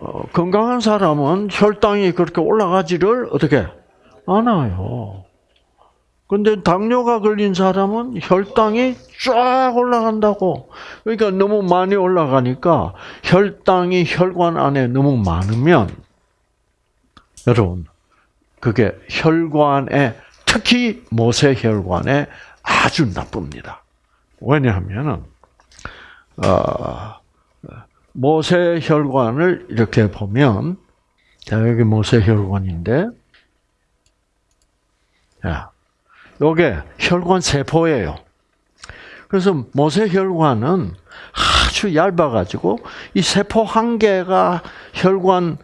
어, 건강한 사람은 혈당이 그렇게 올라가지를 어떻게 않아요. 근데 당뇨가 걸린 사람은 혈당이 쫙 올라간다고. 그러니까 너무 많이 올라가니까 혈당이 혈관 안에 너무 많으면 여러분 그게 혈관에 특히 모세혈관에 아주 나쁩니다. 왜냐하면은 어, 모세혈관을 이렇게 보면 자 여기 모세혈관인데 자 요게 혈관 세포예요. 그래서 모세혈관은 아주 얇아가지고 이 세포 한 개가 혈관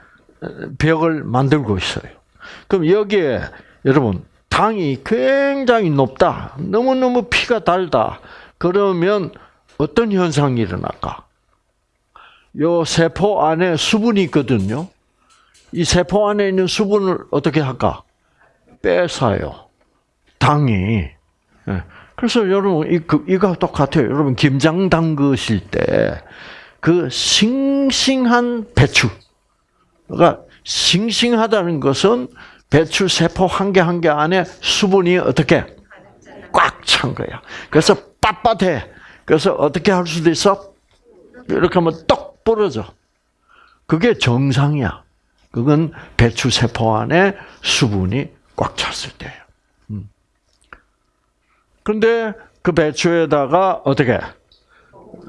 벽을 만들고 있어요. 그럼 여기에 여러분 당이 굉장히 높다. 너무너무 피가 달다. 그러면 어떤 현상이 일어날까? 요 세포 안에 수분이 있거든요. 이 세포 안에 있는 수분을 어떻게 할까? 빼서요. 당이. 예. 그래서 여러분 이 그, 이거 똑같아요. 여러분 김장 담그실 때 그 싱싱한 배추가 싱싱하다는 것은 배추 세포 한 개 한 개 안에 수분이 어떻게 꽉 찬 거야. 그래서 빳빳해. 그래서 어떻게 할 수도 있어? 이렇게 하면 떡 부러져. 그게 정상이야. 그건 배추 세포 안에 수분이 꽉 찼을 때예요. 그런데 그 배추에다가 어떻게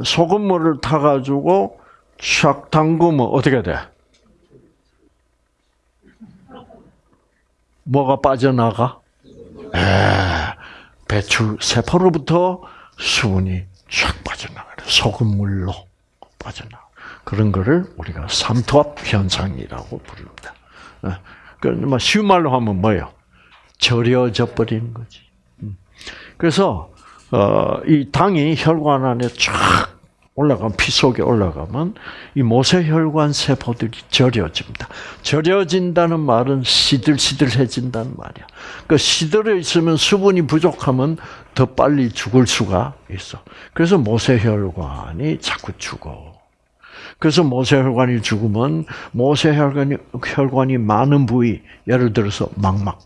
소금물을 타가지고 샥 담그면 어떻게 돼? 뭐가 빠져나가? 에, 배추 세포로부터 수분이 쫙 빠져나가요. 소금물로 빠져나가. 그런 거를 우리가 삼투압 현상이라고 부릅니다. 그 쉬운 말로 하면 뭐예요? 절여져 버리는 거지. 그래서 어, 이 당이 혈관 안에 쫙 올라가면 피 속에 올라가면 이 모세혈관 세포들이 절여집니다. 절여진다는 말은 시들시들해진다는 말이야. 그 시들어 있으면 수분이 부족하면 더 빨리 죽을 수가 있어. 그래서 모세혈관이 자꾸 죽어. 그래서 모세혈관이 죽으면 모세혈관이 혈관이 많은 부위, 예를 들어서 망막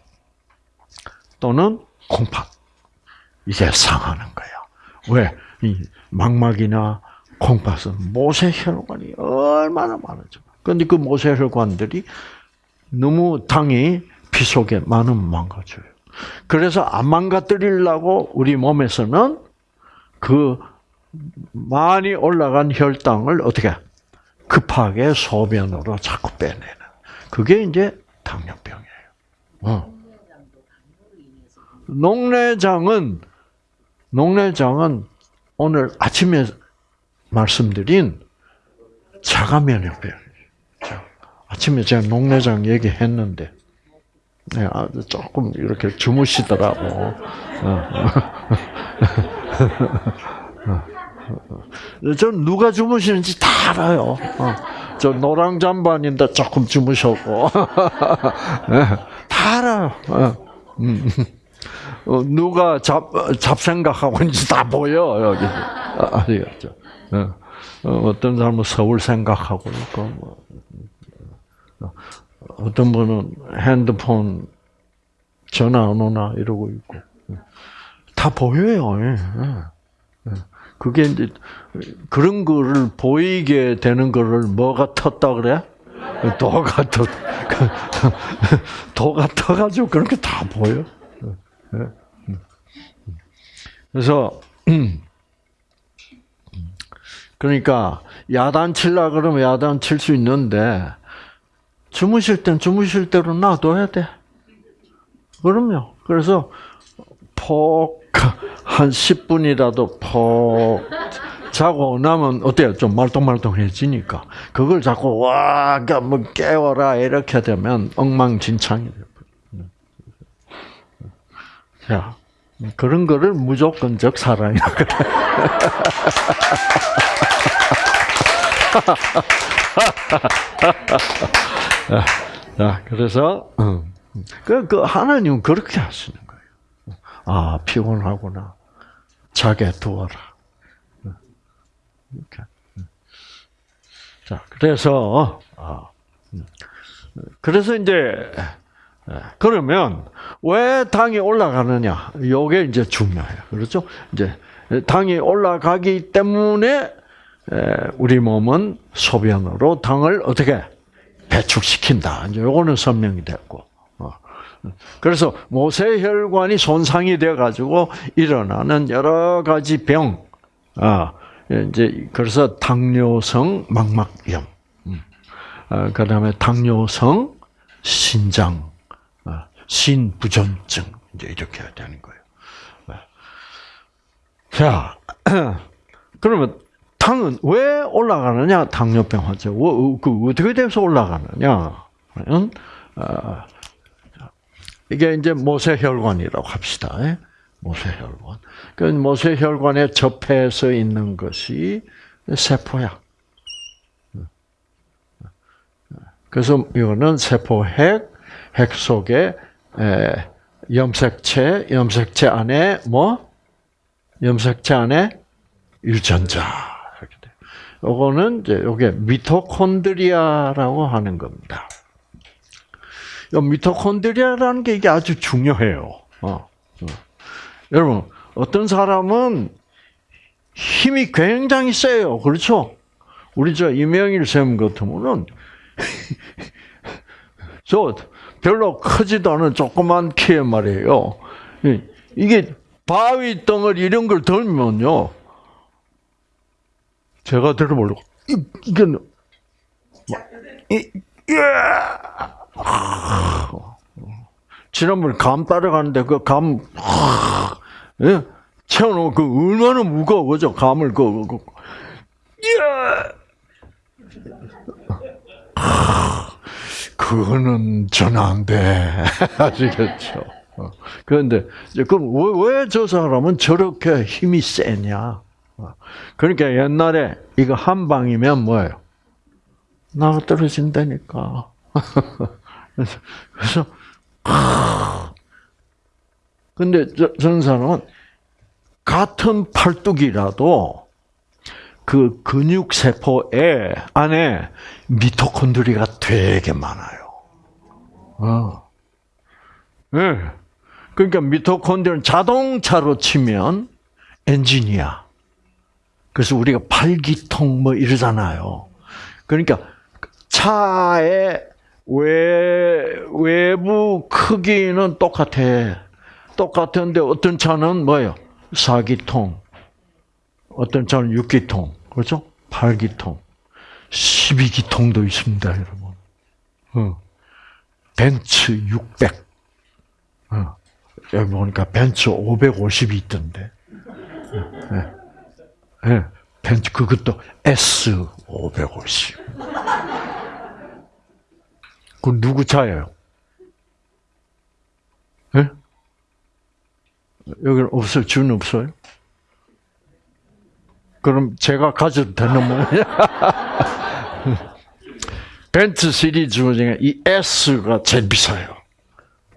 또는 콩팥 이제 상하는 거야. 왜? 이 망막이나 콩팥은 모세혈관이 얼마나 많아져. 그런데 그 모세혈관들이 너무 당이 피 속에 많으면 망가져요. 그래서 안 망가뜨리려고 우리 몸에서는 그 많이 올라간 혈당을 어떻게 급하게 소변으로 자꾸 빼내는. 그게 이제 당뇨병이에요. 어. 녹내장은 녹내장은 오늘 아침에 말씀드린 자가. 자, 아침에 제가 녹내장 얘기했는데, 네, 아, 조금 이렇게 주무시더라고. 어, 어. 전 누가 주무시는지 다 알아요. 어. 저 노랑 잠반인데 조금 주무셨고 네, 다 알아요. 어. 음. 어, 누가 잡 잡생각하고 있는지 다 보여 여기 아, 아시겠죠? 어. 어떤 사람은 서울 생각하고 있고 뭐. 어떤 분은 핸드폰 전화 안 오나 이러고 있고 다 보여요. 예. 예. 그게 이제 그런 거를 보이게 되는 거를 뭐가 텄다 그래? 도가 터 도가 터가지고 그렇게 다 보여. 예. 그래서 그러니까 야단 칠라 그러면 야단 칠 수 있는데 주무실 땐 주무실 대로 놔둬야 돼. 그럼요. 그래서 폭 한 10분이라도 폭 자고 나면 어때요? 좀 말똥말똥해지니까 그걸 자꾸 와, 뭐 깨워라 이렇게 되면 엉망진창이 돼요. 자, 그런 거를 무조건적 사랑이라 그래. 자, 그래서 그, 그 하나님은 그렇게 하시는 거예요. 아 피곤하구나. 자게 두어라. 이렇게. 자, 그래서 아, 그래서 이제 그러면 왜 당이 올라가느냐? 요게 이제 중요해요. 그렇죠? 이제 당이 올라가기 때문에 우리 몸은 소변으로 당을 어떻게 배출시킨다. 이제 요거는 설명이 됐고. 어. 그래서 모세혈관이 손상이 돼 가지고 일어나는 여러 가지 병. 아, 이제 그래서 당뇨성 망막염. 음. 아, 그다음에 당뇨성 신장 아, 신부전증 이제 이렇게 되는 거예요. 네. 자, 그러면 당은 왜 올라가느냐? 당뇨병 환자. 그 어떻게 돼서 올라가느냐? 어, 이게 이제 모세혈관이라고 합시다. 예? 모세혈관. 그 모세혈관에 접해서 있는 것이 세포야. 그래서 이거는 세포핵, 핵 속에 염색체, 염색체 안에 뭐? 염색체 안에 유전자. 요거는 이제 요게 미토콘드리아라고 하는 겁니다. 요 미토콘드리아라는 게 이게 아주 중요해요. 어, 어. 여러분 어떤 사람은 힘이 굉장히 세요. 그렇죠? 우리 저 이명일 쌤 같으면은 저 별로 크지도 않은 조그만 키에 말이에요. 이게 바위 덩어리 이런 걸 들면요. 제가 들어보려고 이게 이, 지난번에 감 따라가는데 그 감, 예? 채워놓으면 그 얼마나 무거워, 그죠? 감을 그, 그, 그거는 전혀 안 돼. 아시겠죠? 어. 그런데, 그럼 왜 저 사람은 저렇게 힘이 세냐? 어. 그러니까 옛날에 이거 한 방이면 뭐예요? 나가 떨어진다니까. 그래서, 근데 저런 사람은 같은 팔뚝이라도 그 근육 세포에 안에 미토콘드리가 되게 많아요. 어. 네. 그러니까 미토콘드리는 자동차로 치면 엔진이야. 그래서 우리가 팔기통 뭐 이러잖아요. 그러니까 차의 외, 외부 크기는 똑같아. 똑같은데 어떤 차는 뭐예요? 4기통. 어떤 차는 6기통. 그렇죠? 8기통. 12기통도 있습니다, 여러분. 어. 벤츠 600. 어. 여기 보니까 벤츠 550이 있던데. 예. 예. 벤츠 그것도 S 550. 그 누구 차예요? 예? 여기는 없어요? 준 없어요? 그럼 제가 가져도 되는 모양이야? 벤츠 시리즈 중에 이 S가 제일 비싸요.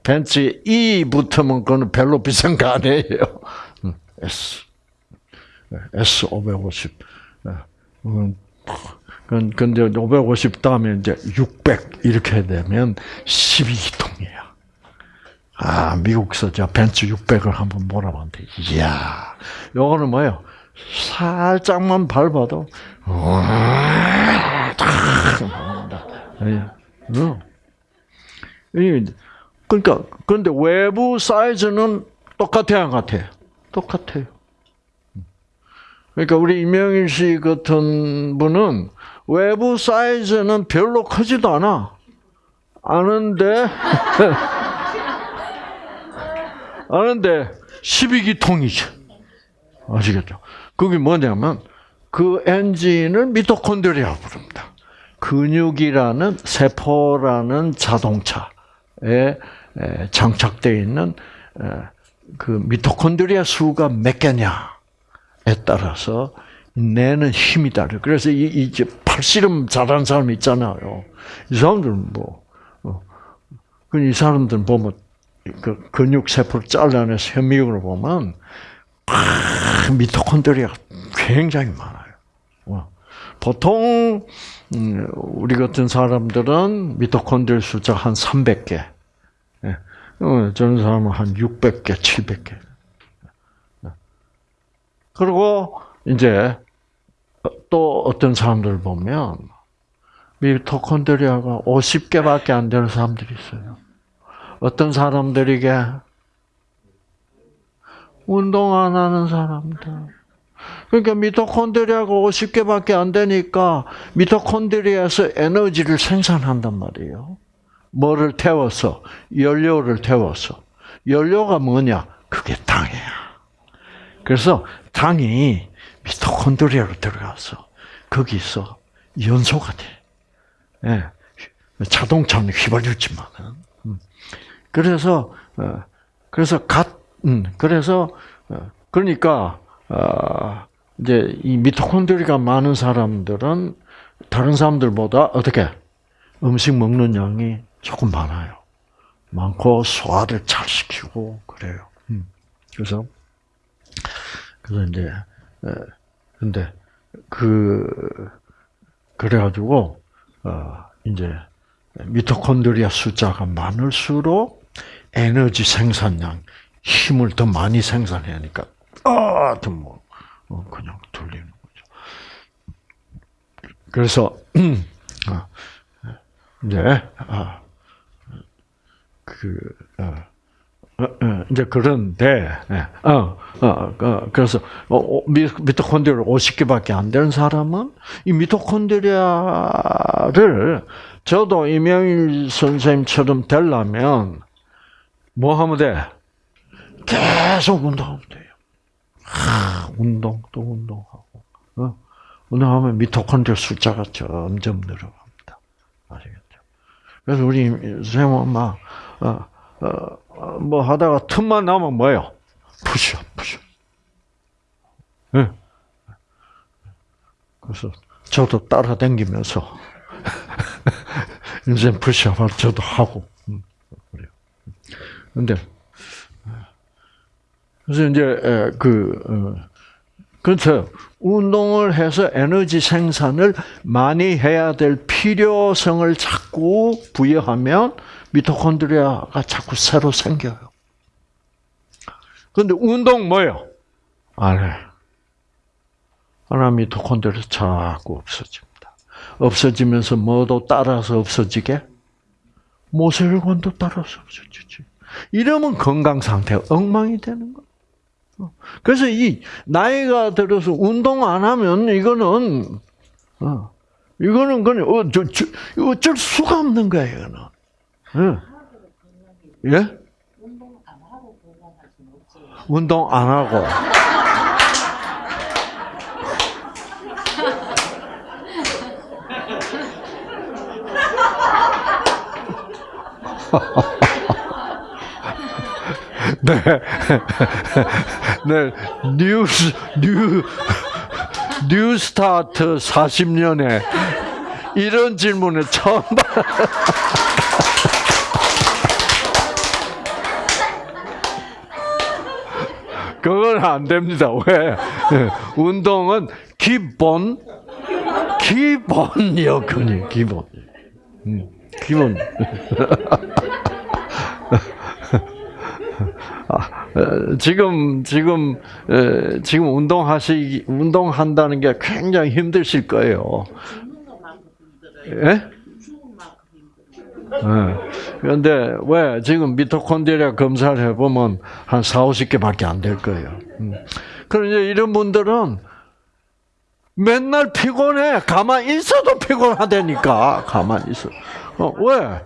벤츠에 E 붙으면 그거는 별로 비싼 거 아니에요. 음, S. S 550. 음, 근- 근데 550 다음에 이제 600 이렇게 되면 12기통이에요. 아, 미국서 저 벤츠 600을 한번 몰아봤는데, 이야, 요거는 뭐예요? 살짝만 밟아도. 어. 이, 그러니까, 그런데 외부 사이즈는 똑같아요, 안 같아요? 똑같아요. 그러니까 우리 이명일 씨 같은 분은 외부 사이즈는 별로 크지도 않아. 아는데, 아는데 12기 통이죠. 아시겠죠? 그게 뭐냐면 그 엔진을 미토콘드리아 부릅니다. 근육이라는 세포라는 자동차에 에, 장착되어 있는 에, 그 미토콘드리아 수가 몇 개냐에 따라서 내는 힘이 다르. 그래서 이 이제 팔씨름 잘하는 사람 있잖아요. 이 사람들은 뭐, 어, 그이 사람들 보면 그 근육 세포를 잘라내서 현미경으로 보면 아, 미토콘드리아가 굉장히 많아요. 어. 보통 음, 우리 같은 사람들은 미토콘드리아 숫자 한 300개. 예. 어, 저런 사람은 한 600개, 700개. 그리고 이제 또 어떤 사람들 보면 미토콘드리아가 50개밖에 안 되는 사람들이 있어요. 어떤 사람들에게 운동 안 하는 사람들. 그러니까 미토콘드리아가 50개밖에 안 되니까 미토콘드리아에서 에너지를 생산한단 말이에요. 뭐를 태워서 연료를 태워서 연료가 뭐냐? 그게 당이야. 그래서 당이 미토콘드리아로 들어가서 거기서 연소가 돼. 예. 자동차는 휘발유지만은. 음. 그래서 어, 그래서 갓 음, 그래서 어, 그러니까 어, 이제 이 미토콘드리아가 많은 사람들은 다른 사람들보다 어떻게 음식 먹는 양이 조금 많아요. 많고 소화를 잘 시키고 그래요. 음. 그래서 그래서 이제 에, 근데 그 그래가지고 어 이제 미토콘드리아 숫자가 많을수록 에너지 생산량 힘을 더 많이 생산해야 하니까 아더뭐 어, 그냥 돌리는 거죠. 그래서 아, 이제 아, 그 어, 어, 어, 이제 그런데 예, 어, 어, 어, 그래서 미- 미토콘드리아 50개밖에 안 되는 사람은 이 미토콘드리아를 저도 이명일 선생님처럼 되려면 뭐 하면 돼? 계속 운동하면 돼요. 하, 운동 또 운동하고 어? 운동하면 미토콘드리아 숫자가 점점 늘어갑니다. 아시겠죠? 그래서 우리 선생님은 막 어, 어, 어, 뭐 하다가 틈만 나면 뭐예요? 푸셔, 푸셔. 예. 그래서 저도 따라다니면서 인생 푸시업을 저도 하고 음, 그래요. 근데 그래서 이제 에, 그 어, 그렇죠. 운동을 해서 에너지 생산을 많이 해야 될 필요성을 자꾸 부여하면 미토콘드리아가 자꾸 새로 생겨요. 근데 운동 뭐예요? 안 해. 하나 미토콘드리아 자꾸 없어집니다. 없어지면서 뭐도 따라서 없어지게? 모세혈관도 따라서 없어지지. 이러면 건강 상태가 엉망이 되는 거예요. 그래서 이 나이가 들어서 운동 안 하면 이거는 어, 이거는 그냥 어, 저, 저, 어쩔 수가 없는 거예요. 이거는. 예? 예?
운동 안 하고 하고 보강할 수는 없지.
운동 안 하고. 네. 네. new s-, new, new start 40년에 이런 질문을 처음 봐. 그건 안 됩니다. 왜? 예, 운동은 기본, 기본 여건이 기본. 음, 기본. 아, 어, 지금 지금 에, 지금 운동하시 운동한다는 게 굉장히 힘드실 거예요. 예? 예. 그런데 왜 지금 미토콘드리아 검사를 해보면 한 4, 50개밖에 안 될 거예요. 음. 그런데 이런 분들은 맨날 피곤해. 가만히 있어도 피곤하다니까. 가만히 있어. 어, 왜?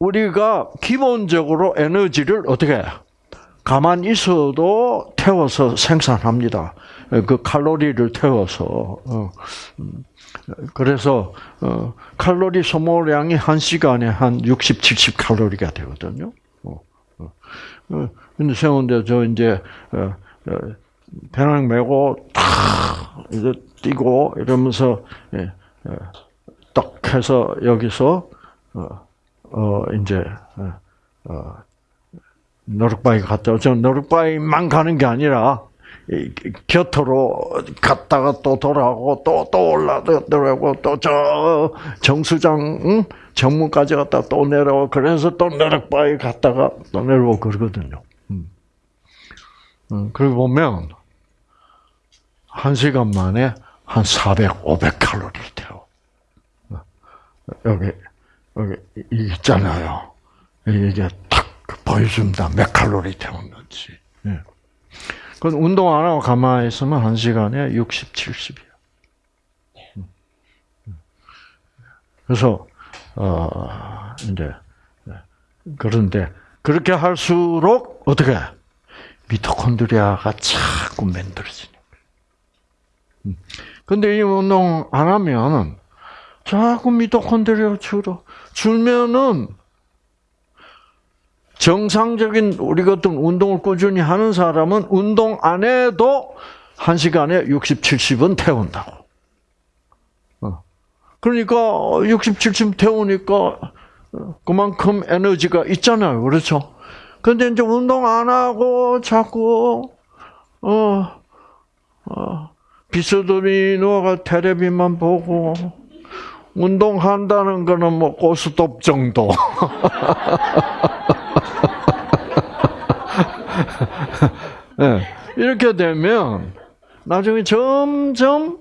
우리가 기본적으로 에너지를 어떻게 해? 가만히 있어도 태워서 생산합니다. 그 칼로리를 태워서. 어. 음. 그래서 어, 칼로리 소모량이 한 시간에 한 60, 70 칼로리가 되거든요. 어, 근데 세운데 저 이제 배낭 메고 탁 뛰고 이러면서 예, 예, 딱 해서 여기서 어, 어 이제 어, 어, 노룩바위 갔다 저 노룩바위만 가는 게 아니라 이 곁으로 갔다가 또 돌아오고 또 또 올라더라고 또 저 정수장 응? 정문까지 갔다 또 내려오고 그래서 또 노룩바위 갔다가 또 내려오고 그러거든요. 음. 음, 그리고 보면 한 시간 만에 한 400, 500 칼로리 태워. 여기 여기 이 있잖아요. 이게 딱 보여준다 몇 칼로리 태웠는지. 예. 그건 운동 안 하고 가만히 있으면 한 시간에 60, 70이야. 그래서 어 이제 그런데 그렇게 할수록 어떻게 미토콘드리아가 자꾸 만들어지는 거예요. 근데 이 운동 안 하면 자꾸 미토콘드리아 줄어 줄면은 정상적인 우리 같은 운동을 꾸준히 하는 사람은 운동 안 해도 한 시간에 60, 70은 태운다고. 어. 그러니까 60, 70 태우니까 그만큼 에너지가 있잖아요. 그렇죠? 근데 이제 운동 안 하고 자꾸 어, 어 비스듬히 누워가 테레비만 보고 운동한다는 거는 뭐 고스톱 정도. 네, 이렇게 되면 나중에 점점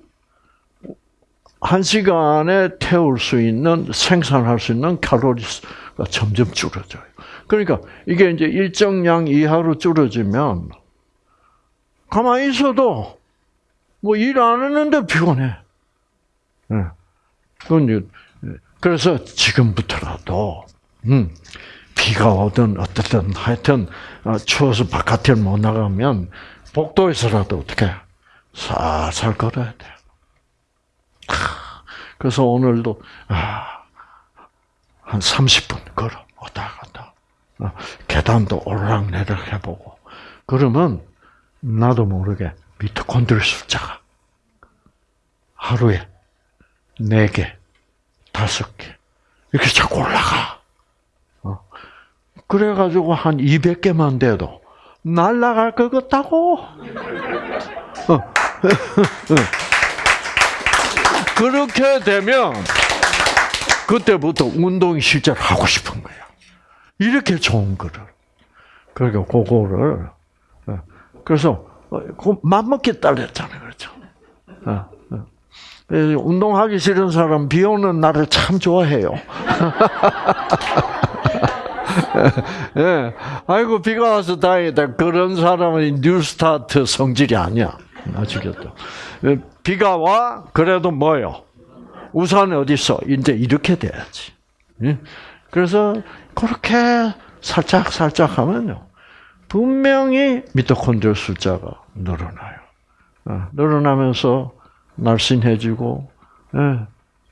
한 시간에 태울 수 있는 생산할 수 있는 칼로리가 점점 줄어져요. 그러니까 이게 이제 일정량 이하로 줄어지면 가만히 있어도 뭐 일 안 했는데 피곤해. 네. 그래서 지금부터라도 음, 비가 오든 어떻든 하여튼 어, 추워서 바깥에 못 나가면 복도에서라도 어떻게 살살 걸어야 돼. 그래서 오늘도 아, 한 30분 걸어 왔다 갔다 어, 계단도 오르락내리락 해보고 그러면 나도 모르게 미토콘드리 숫자가 하루에 네 개, 다섯 개 이렇게 자꾸 올라가. 어. 그래가지고 한 200개만 돼도 날라갈 것 같다고. 어. 그렇게 되면 그때부터 운동이 실제로 하고 싶은 거야. 이렇게 좋은 거를. 그러니까 그거를 어. 그래서 그 맘먹기 딸렸잖아요, 그렇죠? 어. 운동하기 싫은 사람 비 오는 날을 참 좋아해요. 예. 아이고 비가 와서 다행이다. 그런 사람은 뉴스타트 성질이 아니야. 아시겠죠? 비가 와 그래도 뭐요? 우산이 어디 있어? 이제 이렇게 돼야지. 예? 그래서 그렇게 살짝 살짝 하면요. 분명히 미토콘드리아 숫자가 늘어나요. 어, 늘어나면서 날씬해지고, 예,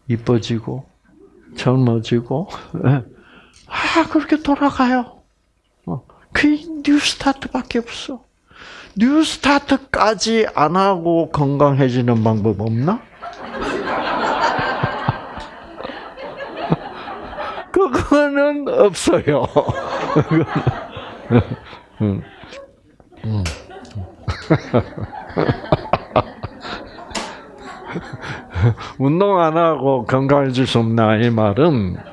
이뻐지고, 젊어지고, 예. 아, 그렇게 돌아가요. 어, 그게 new start밖에 없어. new start까지 안 하고 건강해지는 방법 없나? 그거는 없어요. 음. 음. 운동 안 하고 건강해질 수 없나 이 말은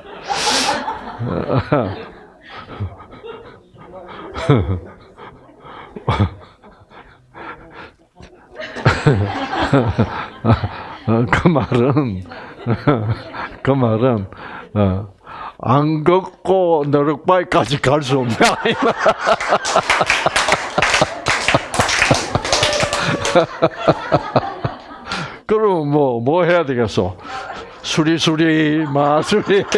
그 말은 그 말은 어, 안 걷고 너럭바위까지 갈 수 없냐. 그럼 뭐, 뭐 해야 되겠어? 수리수리, 마수리.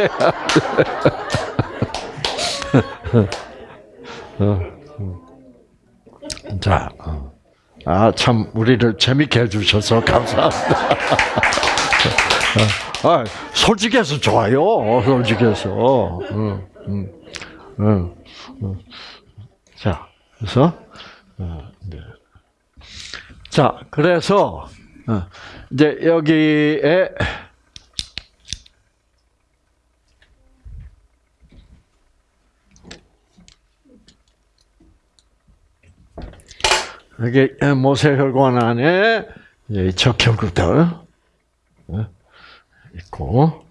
어, 음. 자, 어. 아, 참, 우리를 재밌게 해주셔서 감사합니다. 아, 솔직해서 좋아요. 솔직해서. 응, 응, 응, 응. 자, 그래서, 어, 네. 자, 그래서, 어, 이제 여기에, 여기 모세혈관 안에 이 적혈구들 어, 있고,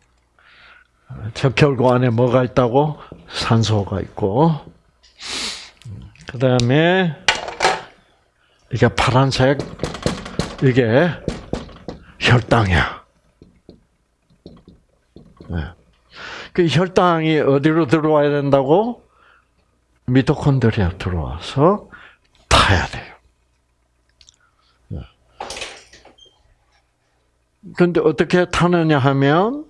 적혈구 안에 뭐가 있다고? 산소가 있고, 그 다음에 이게 파란색, 이게 혈당이야. 네. 그 혈당이 어디로 들어와야 된다고? 미토콘드리아 들어와서 타야 돼요. 근데 어떻게 타느냐 하면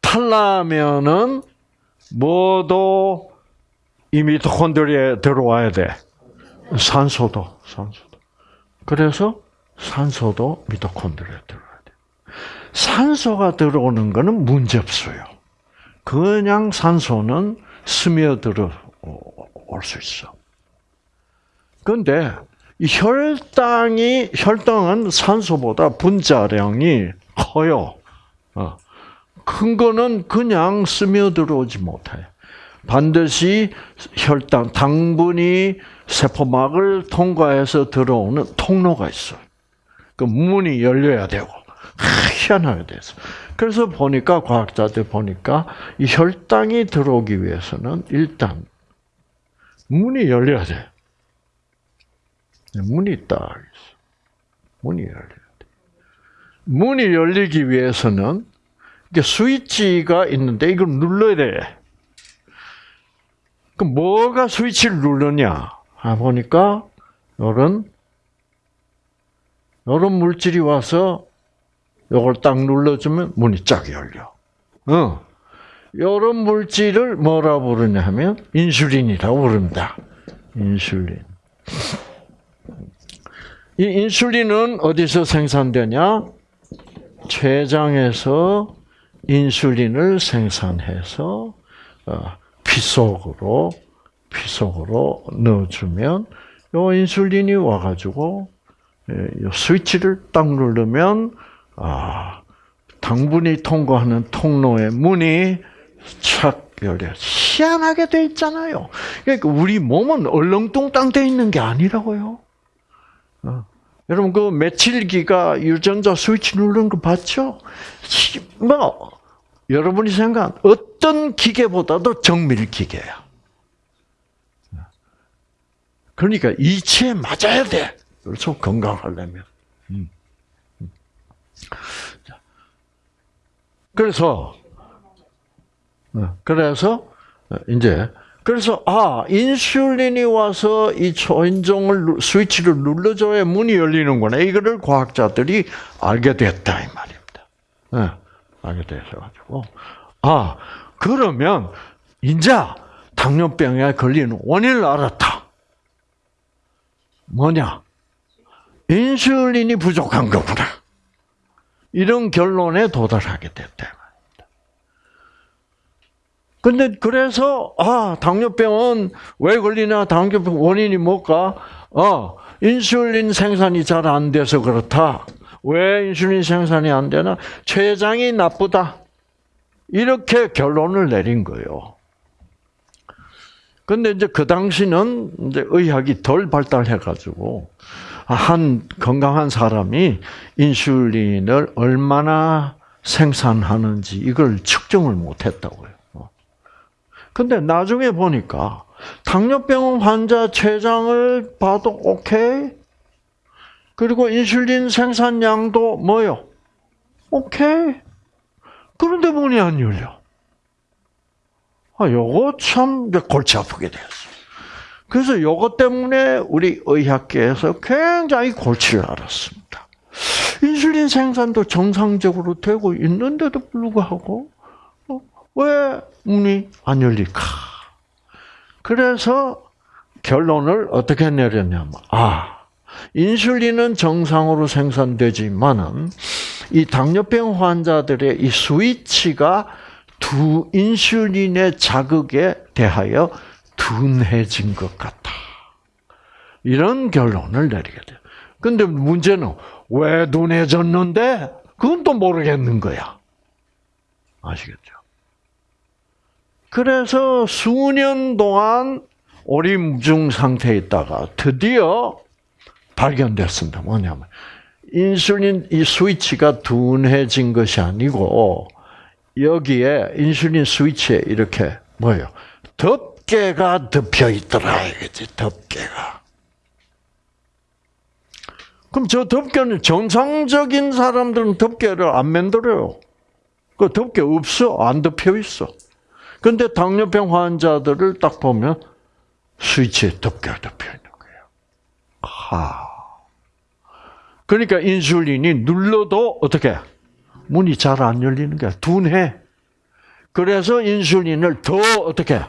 탈라면은 뭐도 이 미토콘드리아에 들어와야 돼. 산소도, 산소도. 그래서 산소도 미토콘드리아에 들어와야 돼. 산소가 들어오는 거는 문제 없어요. 그냥 산소는 스며들어 올 수 있어. 근데 이 혈당이 혈당은 산소보다 분자량이 커요. 어. 큰 거는 그냥 스며들어오지 못해. 반드시 혈당 당분이 세포막을 통과해서 들어오는 통로가 있어요. 그 문이 열려야 되고 희한하게 돼서. 그래서 보니까 과학자들 보니까 이 혈당이 들어오기 위해서는 일단 문이 열려야 돼. 문이 딱 있어. 문이 열려야 돼. 문이 열리기 위해서는 이게 스위치가 있는데 이걸 눌러야 돼. 그럼 뭐가 스위치를 누르냐? 아, 보니까 이런 이런 물질이 와서 이걸 딱 눌러주면 문이 쫙 열려. 어. 이런 물질을 뭐라 부르냐 하면 인슐린이라고 부릅니다. 인슐린. 이 인슐린은 어디서 생산되냐? 췌장에서 인슐린을 생산해서 어, 피 속으로 피 속으로 넣어주면 요 인슐린이 와가지고 스위치를 딱 누르면 아 당분이 통과하는 통로의 문이 착 열려. 희한하게 돼 있잖아요. 그러니까 우리 몸은 얼렁뚱땅 돼 있는 게 아니라고요. 어. 여러분 그 며칠기가 유전자 스위치 누르는 거 봤죠? 뭐 여러분이 생각한 어떤 기계보다도 정밀 기계야. 그러니까 이치에 맞아야 돼. 그렇죠? 건강하려면. 음. 그래서 어, 그래서 이제 그래서 아 인슐린이 와서 이 초인종을 스위치를 눌러줘야 문이 열리는구나. 이거를 과학자들이 알게 됐다 이 말입니다. 네, 알게 되셔가지고 아 그러면 이제 당뇨병에 걸리는 원인을 알았다. 뭐냐? 인슐린이 부족한 거구나. 이런 결론에 도달하게 됐다. 근데 그래서 아 당뇨병은 왜 걸리나 당뇨병 원인이 뭘까? 어 인슐린 생산이 잘 안 돼서 그렇다. 왜 인슐린 생산이 안 되나? 췌장이 나쁘다. 이렇게 결론을 내린 거예요. 근데 이제 그 당시는 이제 의학이 덜 발달해 가지고 한 건강한 사람이 인슐린을 얼마나 생산하는지 이걸 측정을 못 했다고요. 근데 나중에 보니까 당뇨병 환자 췌장을 봐도 오케이. 그리고 인슐린 생산량도 뭐요? 오케이. 그런데 문이 안 열려. 아, 요거 참 골치 아프게 되었어요. 그래서 요것 때문에 우리 의학계에서 굉장히 골치를 앓았습니다. 인슐린 생산도 정상적으로 되고 있는데도 불구하고 어, 왜 문이 안 열릴까? 그래서 결론을 어떻게 내렸냐면 아 인슐린은 정상으로 생산되지만은 이 당뇨병 환자들의 이 스위치가 두 인슐린의 자극에 대하여 둔해진 것 같다. 이런 결론을 내리게 돼요. 근데 문제는 왜 둔해졌는데 그건 또 모르겠는 거야. 아시겠죠? 그래서 수년 동안 오림중 상태에 있다가 드디어 발견됐습니다. 뭐냐면 인슐린 이 스위치가 둔해진 것이 아니고 여기에 인슐린 스위치에 이렇게 뭐예요? 덮 개가 덮여 있더라 이거지 덮개가. 그럼 저 덮개는 정상적인 사람들은 덮개를 안 만들어요. 그 덮개 없어 안 덮여 있어. 근데 당뇨병 환자들을 딱 보면 스위치에 덮개가 덮여 있는 거예요. 하. 그러니까 인슐린이 눌러도 어떻게 문이 잘 안 열리는 거야. 둔해. 그래서 인슐린을 더 어떻게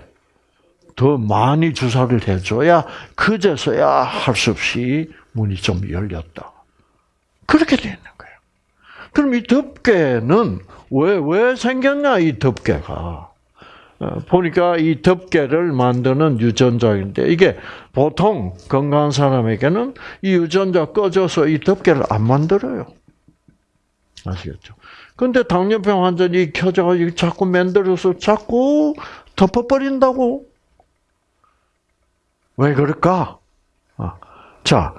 더 많이 주사를 해줘야 그제서야 할 수 없이 문이 좀 열렸다. 그렇게 되는 거예요. 그럼 이 덮개는 왜 왜 생겼냐 이 덮개가? 어, 보니까 이 덮개를 만드는 유전자인데 이게 보통 건강한 사람에게는 이 유전자 꺼져서 이 덮개를 안 만들어요. 아시겠죠? 근데 당뇨병 환자들이 켜져가지고 자꾸 만들어서 자꾸 덮어버린다고. 왜 그럴까? 아, 자,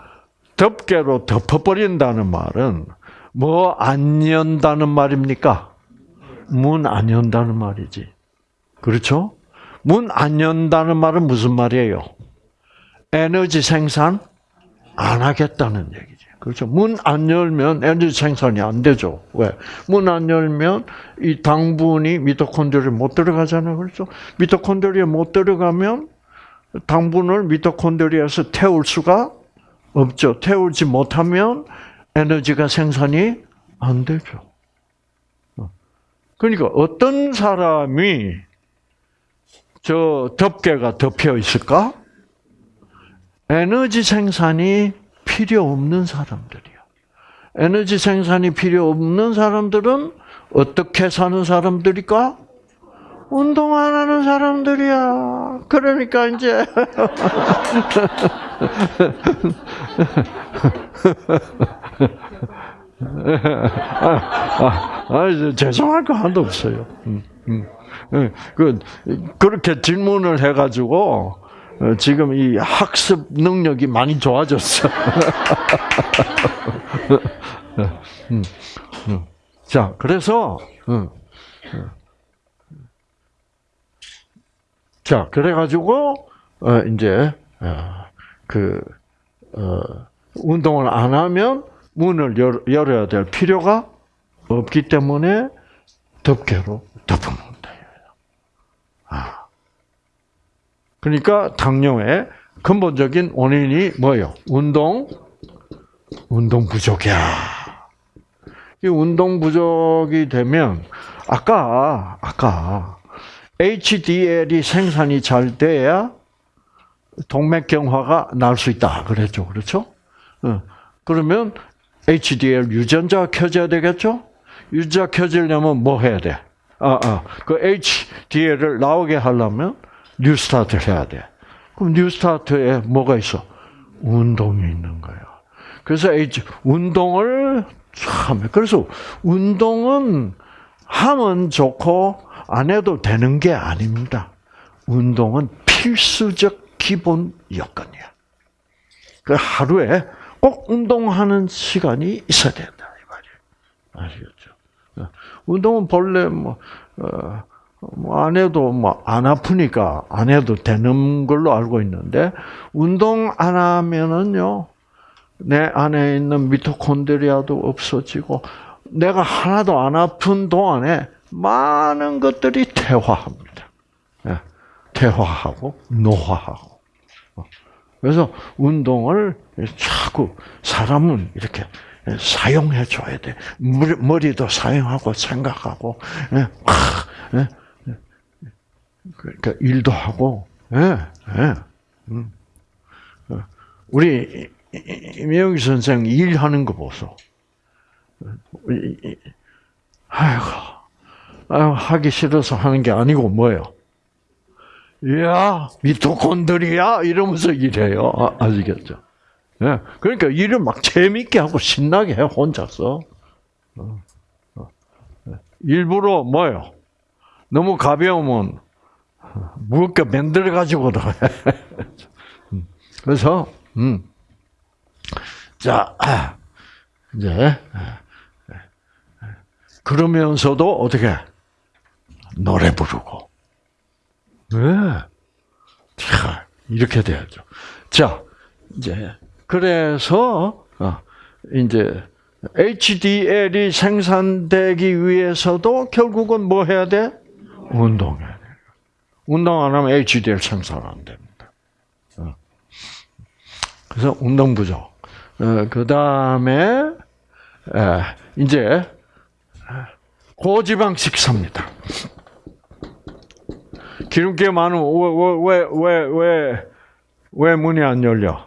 덮개로 덮어버린다는 말은 뭐 안 연다는 말입니까? 문 안 연다는 말이지. 그렇죠? 문 안 연다는 말은 무슨 말이에요? 에너지 생산 안 하겠다는 얘기지. 그렇죠? 문 안 열면 에너지 생산이 안 되죠. 왜? 문 안 열면 이 당분이 미토콘드리아에 못 들어가잖아요. 그렇죠? 미토콘드리아에 못 들어가면 당분을 미토콘드리아에서 태울 수가 없죠. 태우지 못하면 에너지가 생산이 안 되죠. 그러니까 어떤 사람이 저 덮개가 덮여 있을까? 에너지 생산이 필요 없는 사람들이야. 에너지 생산이 필요 없는 사람들은 어떻게 사는 사람들일까? 운동 안 하는 사람들이야. 그러니까 이제 아, 아, 아, 죄송할 거 하나도 없어요. 음, 음. 그 그렇게 질문을 해가지고 어, 지금 이 학습 능력이 많이 좋아졌어. 음, 음. 자, 그래서 자, 그래가지고 어, 이제 어, 그 운동을 안 하면 문을 열어야 될 필요가 없기 때문에 덮개로 덮어놓는다. 아. 그러니까 당뇨의 근본적인 원인이 뭐예요? 운동, 운동 부족이야. 이 운동 부족이 되면 아까 아까 HDL이 생산이 잘 돼야 동맥경화가 날 수 있다. 그랬죠. 그렇죠? 어. 그러면 HDL 유전자가 켜져야 되겠죠? 유전자 켜지려면 뭐 해야 돼? 아, 아. 그 HDL을 나오게 하려면 뉴스타트를 해야 돼. 그럼 뉴스타트에 뭐가 있어? 운동이 있는 거야. 그래서 H, 운동을 참, 그래서 운동은 하면 좋고 안 해도 되는 게 아닙니다. 운동은 필수적 기본 여건이야. 그 하루에 꼭 운동하는 시간이 있어야 된다 이 말이에요. 아시겠죠? 운동은 본래 뭐, 어, 뭐안 해도 뭐 안 아프니까 안 해도 되는 걸로 알고 있는데 운동 안 하면은요 내 안에 있는 미토콘드리아도 없어지고 내가 하나도 안 아픈 동안에 많은 것들이 퇴화합니다. 예, 퇴화하고 노화하고. 어. 그래서 운동을 자꾸 사람은 이렇게 사용해 줘야 돼. 머리도 사용하고 생각하고, 예, 예, 그러니까 일도 하고, 예, 예. 음. 어. 우리 임영희 선생 일하는 거 보소. 아이고, 아이고, 하기 싫어서 하는 게 아니고 뭐예요? 이야, 미토콘드리아 이러면서 일해요. 아, 시겠죠 예, 그러니까 일을 막 재밌게 하고 신나게 해 혼자서. 어, 어. 일부러 뭐요? 너무 가벼우면 무겁게 만들어 가지고도 해. 음, 그래서 음. 자 이제 그러면서도 어떻게 노래 부르고 네. 자 이렇게 돼야죠. 자 이제 그래서 어, 이제 HDL이 생산되기 위해서도 결국은 뭐 해야 돼? 운동해야 돼. 운동 안 하면 HDL 생산 안 됩니다. 어. 그래서 운동 부족. 어, 그 다음에 이제 고지방 식사입니다. 기름기 많은 왜왜 왜 왜 왜 문이 안 열려?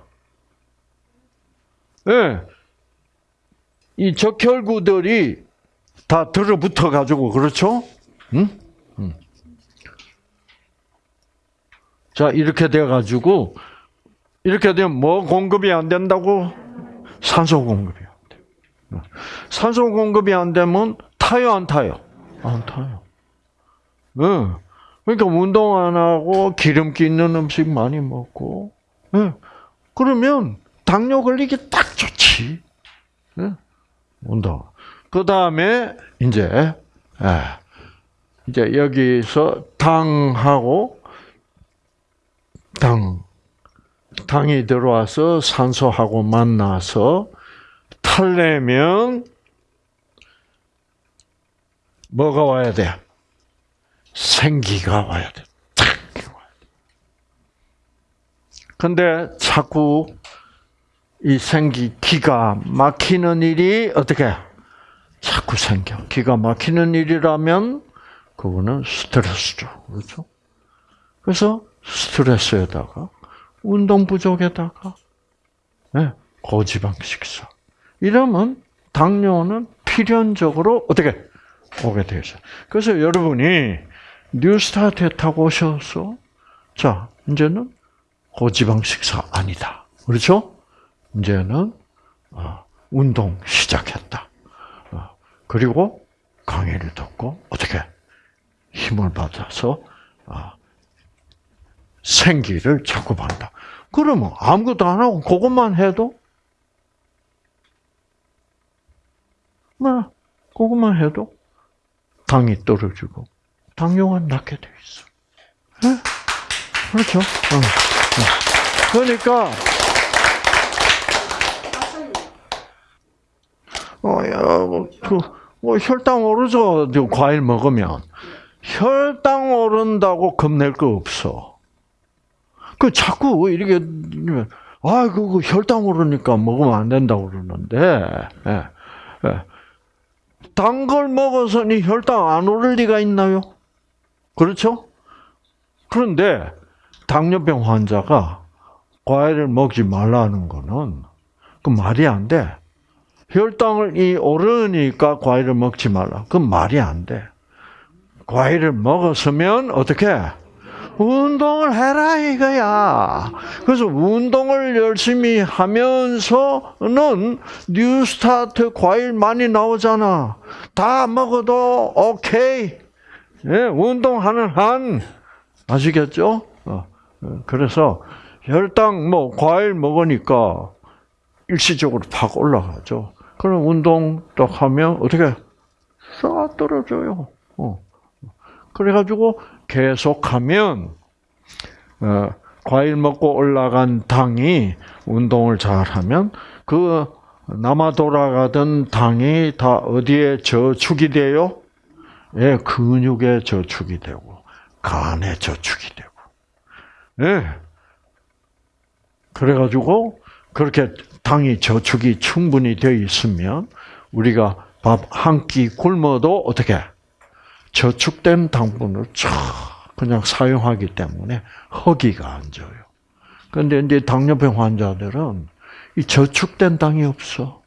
예. 네. 이 적혈구들이 다 들어붙어 가지고 그렇죠? 응? 응. 자 이렇게 돼 가지고 이렇게 되면 뭐 공급이 안 된다고? 산소 공급이 안 돼. 산소 공급이 안 되면 타요 안 타요? 안 타요. 네. 그러니까 운동 안 하고 기름기 있는 음식 많이 먹고, 네. 그러면 당뇨 걸리기 딱 좋지. 네. 운동. 그 다음에 이제 이제 여기서 당하고 당 당이 들어와서 산소하고 만나서 탈려면 뭐가 와야 돼? 생기가 와야 돼. 근데 자꾸 이 생기 기가 막히는 일이 어떻게 자꾸 생겨. 기가 막히는 일이라면 그거는 스트레스죠. 그렇죠? 그래서 스트레스에다가 운동 부족에다가 네, 고지방 식사. 이러면 당뇨는 필연적으로 어떻게 오게 되죠. 그래서 여러분이 뉴스타트에 타고 오셔서 자 이제는 고지방 식사 아니다. 그렇죠? 이제는 어, 운동 시작했다. 어, 그리고 강의를 듣고 어떻게 힘을 받아서 어, 생기를 받는다. 그러면 아무것도 안 하고 그것만 해도 뭐 그것만 해도 당이 떨어지고 당뇨가 낫게 돼 있어. 네? 그렇죠? 어. 그러니까 어야 뭐, 그, 뭐 혈당 오르죠. 과일 먹으면 혈당 오른다고 겁낼 거 없어. 그 자꾸 이렇게 아 그거 혈당 오르니까 먹으면 안 된다고 그러는데 예, 예. 단걸 먹어서 니 혈당 안 오를 리가 있나요? 그렇죠? 그런데 당뇨병 환자가 과일을 먹지 말라는 거는 그 말이 안 돼. 혈당이 오르니까 과일을 먹지 말라. 그 말이 안 돼. 과일을 먹었으면 어떻게? 운동을 해라 이거야. 그래서 운동을 열심히 하면서는 뉴스타트 과일 많이 나오잖아. 다 먹어도 오케이. 예, 운동하는 한 아시겠죠? 어, 어, 그래서 혈당 뭐 과일 먹으니까 일시적으로 팍 올라가죠. 그럼 운동 딱 하면 어떻게 싹 떨어져요. 어. 그래가지고 계속하면 어, 과일 먹고 올라간 당이 운동을 잘하면 그 남아 돌아가던 당이 다 어디에 저축이 돼요? 예, 근육에 저축이 되고 간에 저축이 되고. 예. 그래 가지고 그렇게 당이 저축이 충분히 되어 있으면 우리가 밥 한 끼 굶어도 어떻게 저축된 당분을 쫙 그냥 사용하기 때문에 허기가 안 져요. 그런데 이제 당뇨병 환자들은 이 저축된 당이 없어.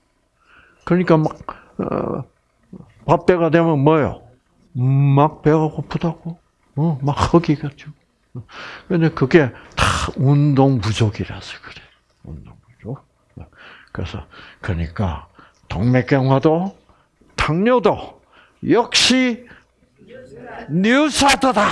그러니까 막 어, 밥때가 되면 뭐요? 막 배가 고프다고. 어, 막 허기가 져. 근데 그게 다 운동 부족이라서 그래. 운동 부족. 그래서 그러니까 동맥경화도 당뇨도 역시 뉴스타트다.